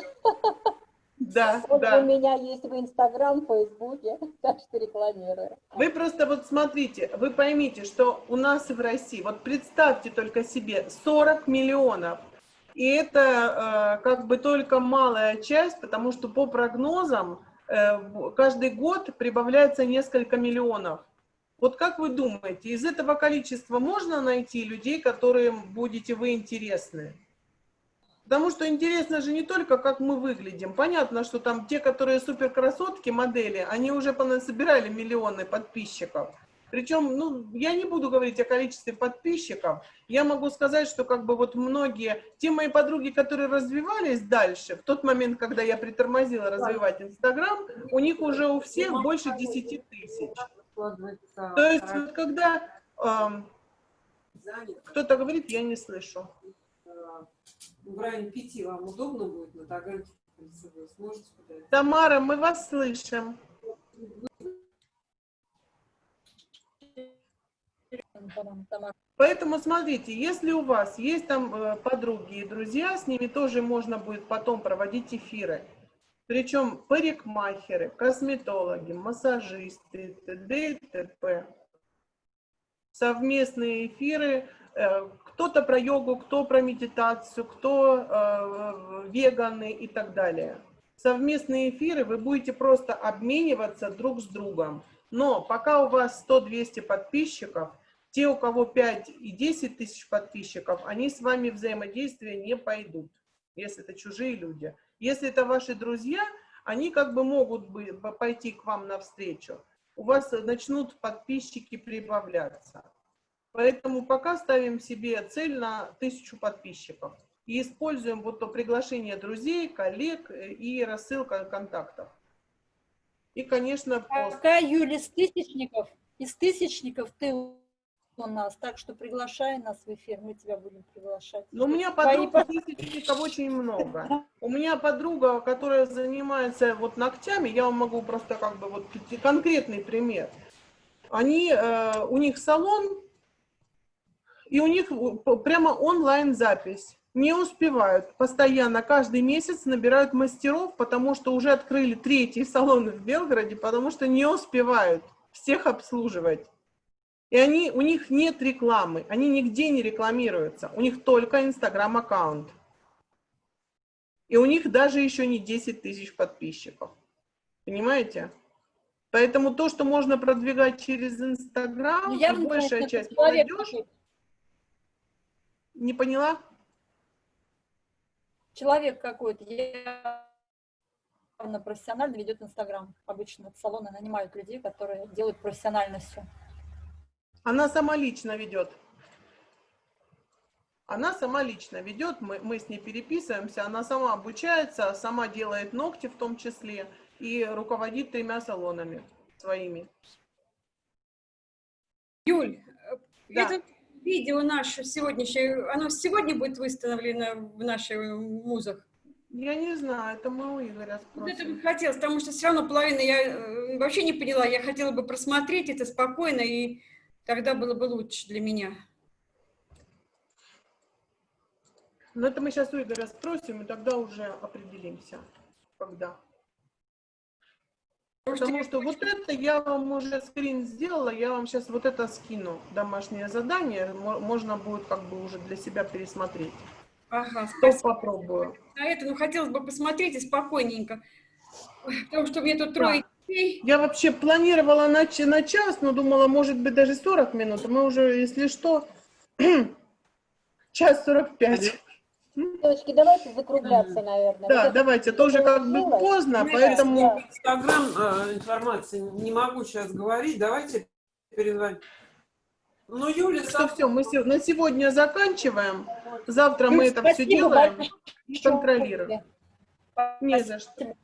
Speaker 2: Да,
Speaker 7: вот
Speaker 2: да.
Speaker 7: у меня есть в Инстаграм, Фейсбуке, так что рекламирую.
Speaker 2: Вы просто вот смотрите, вы поймите, что у нас в России, вот представьте только себе, 40 миллионов. И это э, как бы только малая часть, потому что по прогнозам э, каждый год прибавляется несколько миллионов. Вот как вы думаете, из этого количества можно найти людей, которым будете вы интересны? Потому что интересно же не только, как мы выглядим. Понятно, что там те, которые супер красотки, модели, они уже собирали миллионы подписчиков. Причем, ну, я не буду говорить о количестве подписчиков. Я могу сказать, что как бы вот многие, те мои подруги, которые развивались дальше, в тот момент, когда я притормозила развивать Инстаграм, у них уже у всех больше 10 тысяч. То есть, вот когда э, кто-то говорит, я не слышу
Speaker 4: в районе пяти вам удобно будет на Таганке? Сможете
Speaker 2: Тамара, мы вас слышим. Поэтому смотрите, если у вас есть там э, подруги и друзья, с ними тоже можно будет потом проводить эфиры. Причем парикмахеры, косметологи, массажисты, т.д. т.п. Совместные эфиры Э, кто-то про йогу, кто про медитацию, кто э, веганы и так далее. Совместные эфиры вы будете просто обмениваться друг с другом. Но пока у вас 100-200 подписчиков, те, у кого 5 и 10 тысяч подписчиков, они с вами взаимодействие не пойдут, если это чужие люди. Если это ваши друзья, они как бы могут пойти к вам навстречу. У вас начнут подписчики прибавляться. Поэтому пока ставим себе цель на тысячу подписчиков. И используем вот то приглашение друзей, коллег э, и рассылка контактов. И, конечно,
Speaker 6: пост. Пока, Юля, из тысячников, из тысячников ты у нас, так что приглашай нас в эфир, мы тебя будем приглашать.
Speaker 2: Но у меня подруг Твои... тысячников очень много. У меня подруга, которая занимается вот ногтями, я вам могу просто как бы вот конкретный пример. Они, э, у них салон, и у них прямо онлайн-запись. Не успевают. Постоянно, каждый месяц набирают мастеров, потому что уже открыли третий салон в Белгороде, потому что не успевают всех обслуживать. И они, у них нет рекламы, они нигде не рекламируются. У них только Инстаграм-аккаунт. И у них даже еще не 10 тысяч подписчиков. Понимаете? Поэтому то, что можно продвигать через Инстаграм, ну, большая часть молодежи... Не поняла?
Speaker 6: Человек какой-то. Я... явно профессионально ведет Инстаграм. Обычно салоны нанимают людей, которые делают профессионально все.
Speaker 2: Она сама лично ведет. Она сама лично ведет, мы, мы с ней переписываемся, она сама обучается, сама делает ногти в том числе и руководит тремя салонами своими.
Speaker 5: Юль,
Speaker 2: Да.
Speaker 5: это видео наше сегодняшнее, оно сегодня будет выставлено в наших музах?
Speaker 2: Я не знаю, это мы у Игоря
Speaker 5: Вот это
Speaker 2: спросим.
Speaker 5: бы хотелось, потому что все равно половина я э, вообще не поняла. Я хотела бы просмотреть это спокойно, и тогда было бы лучше для меня.
Speaker 2: Но это мы сейчас у Игоря спросим, и тогда уже определимся, когда. Потому что вот это я вам уже скрин сделала, я вам сейчас вот это скину, домашнее задание, мо- можно будет как бы уже для себя пересмотреть.
Speaker 5: Ага, спасибо
Speaker 2: попробую.
Speaker 5: на это. Ну, хотелось бы посмотреть и спокойненько. Ой, Потому что меня тут трое детей.
Speaker 2: Я вообще планировала на, на час, но думала, может быть, даже 40 минут. Мы уже, если что, час 45.
Speaker 7: Девочки, давайте закругляться, наверное.
Speaker 2: Да,
Speaker 7: Вот это
Speaker 2: давайте, тоже как бы поздно,
Speaker 4: Ну,
Speaker 2: поэтому...
Speaker 7: Да.
Speaker 4: Инстаграм э, информации не могу сейчас говорить. Давайте перезвоним. Ну, Юля,
Speaker 2: Что все, мы се- на сегодня заканчиваем. Завтра мы это все делаем.
Speaker 6: большое.
Speaker 2: контролируем. Не за что.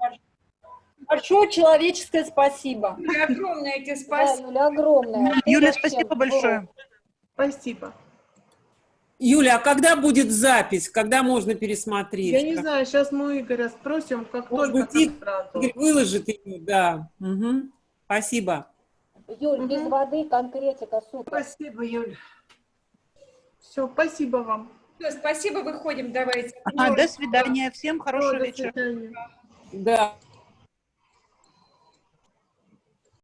Speaker 6: Большое человеческое спасибо.
Speaker 5: Юля, огромное тебе
Speaker 7: Да,
Speaker 5: спасибо.
Speaker 7: Юля, огромное.
Speaker 9: Юля, спасибо большое.
Speaker 2: Спасибо.
Speaker 4: Юля, а когда будет запись? Когда можно пересмотреть?
Speaker 2: Я не знаю, сейчас мы у Игоря спросим, как
Speaker 4: Может
Speaker 2: только
Speaker 4: быть, Игорь выложит ее, да. Мгм. Спасибо.
Speaker 7: Юль, без
Speaker 2: Мгм.
Speaker 7: воды конкретика, супер.
Speaker 8: Спасибо, Юль.
Speaker 2: Все, спасибо вам.
Speaker 5: Всё, спасибо, выходим, давайте.
Speaker 9: Ага, до свидания. Всем хорошего
Speaker 2: до
Speaker 9: вечера.
Speaker 2: свидания.
Speaker 4: Да.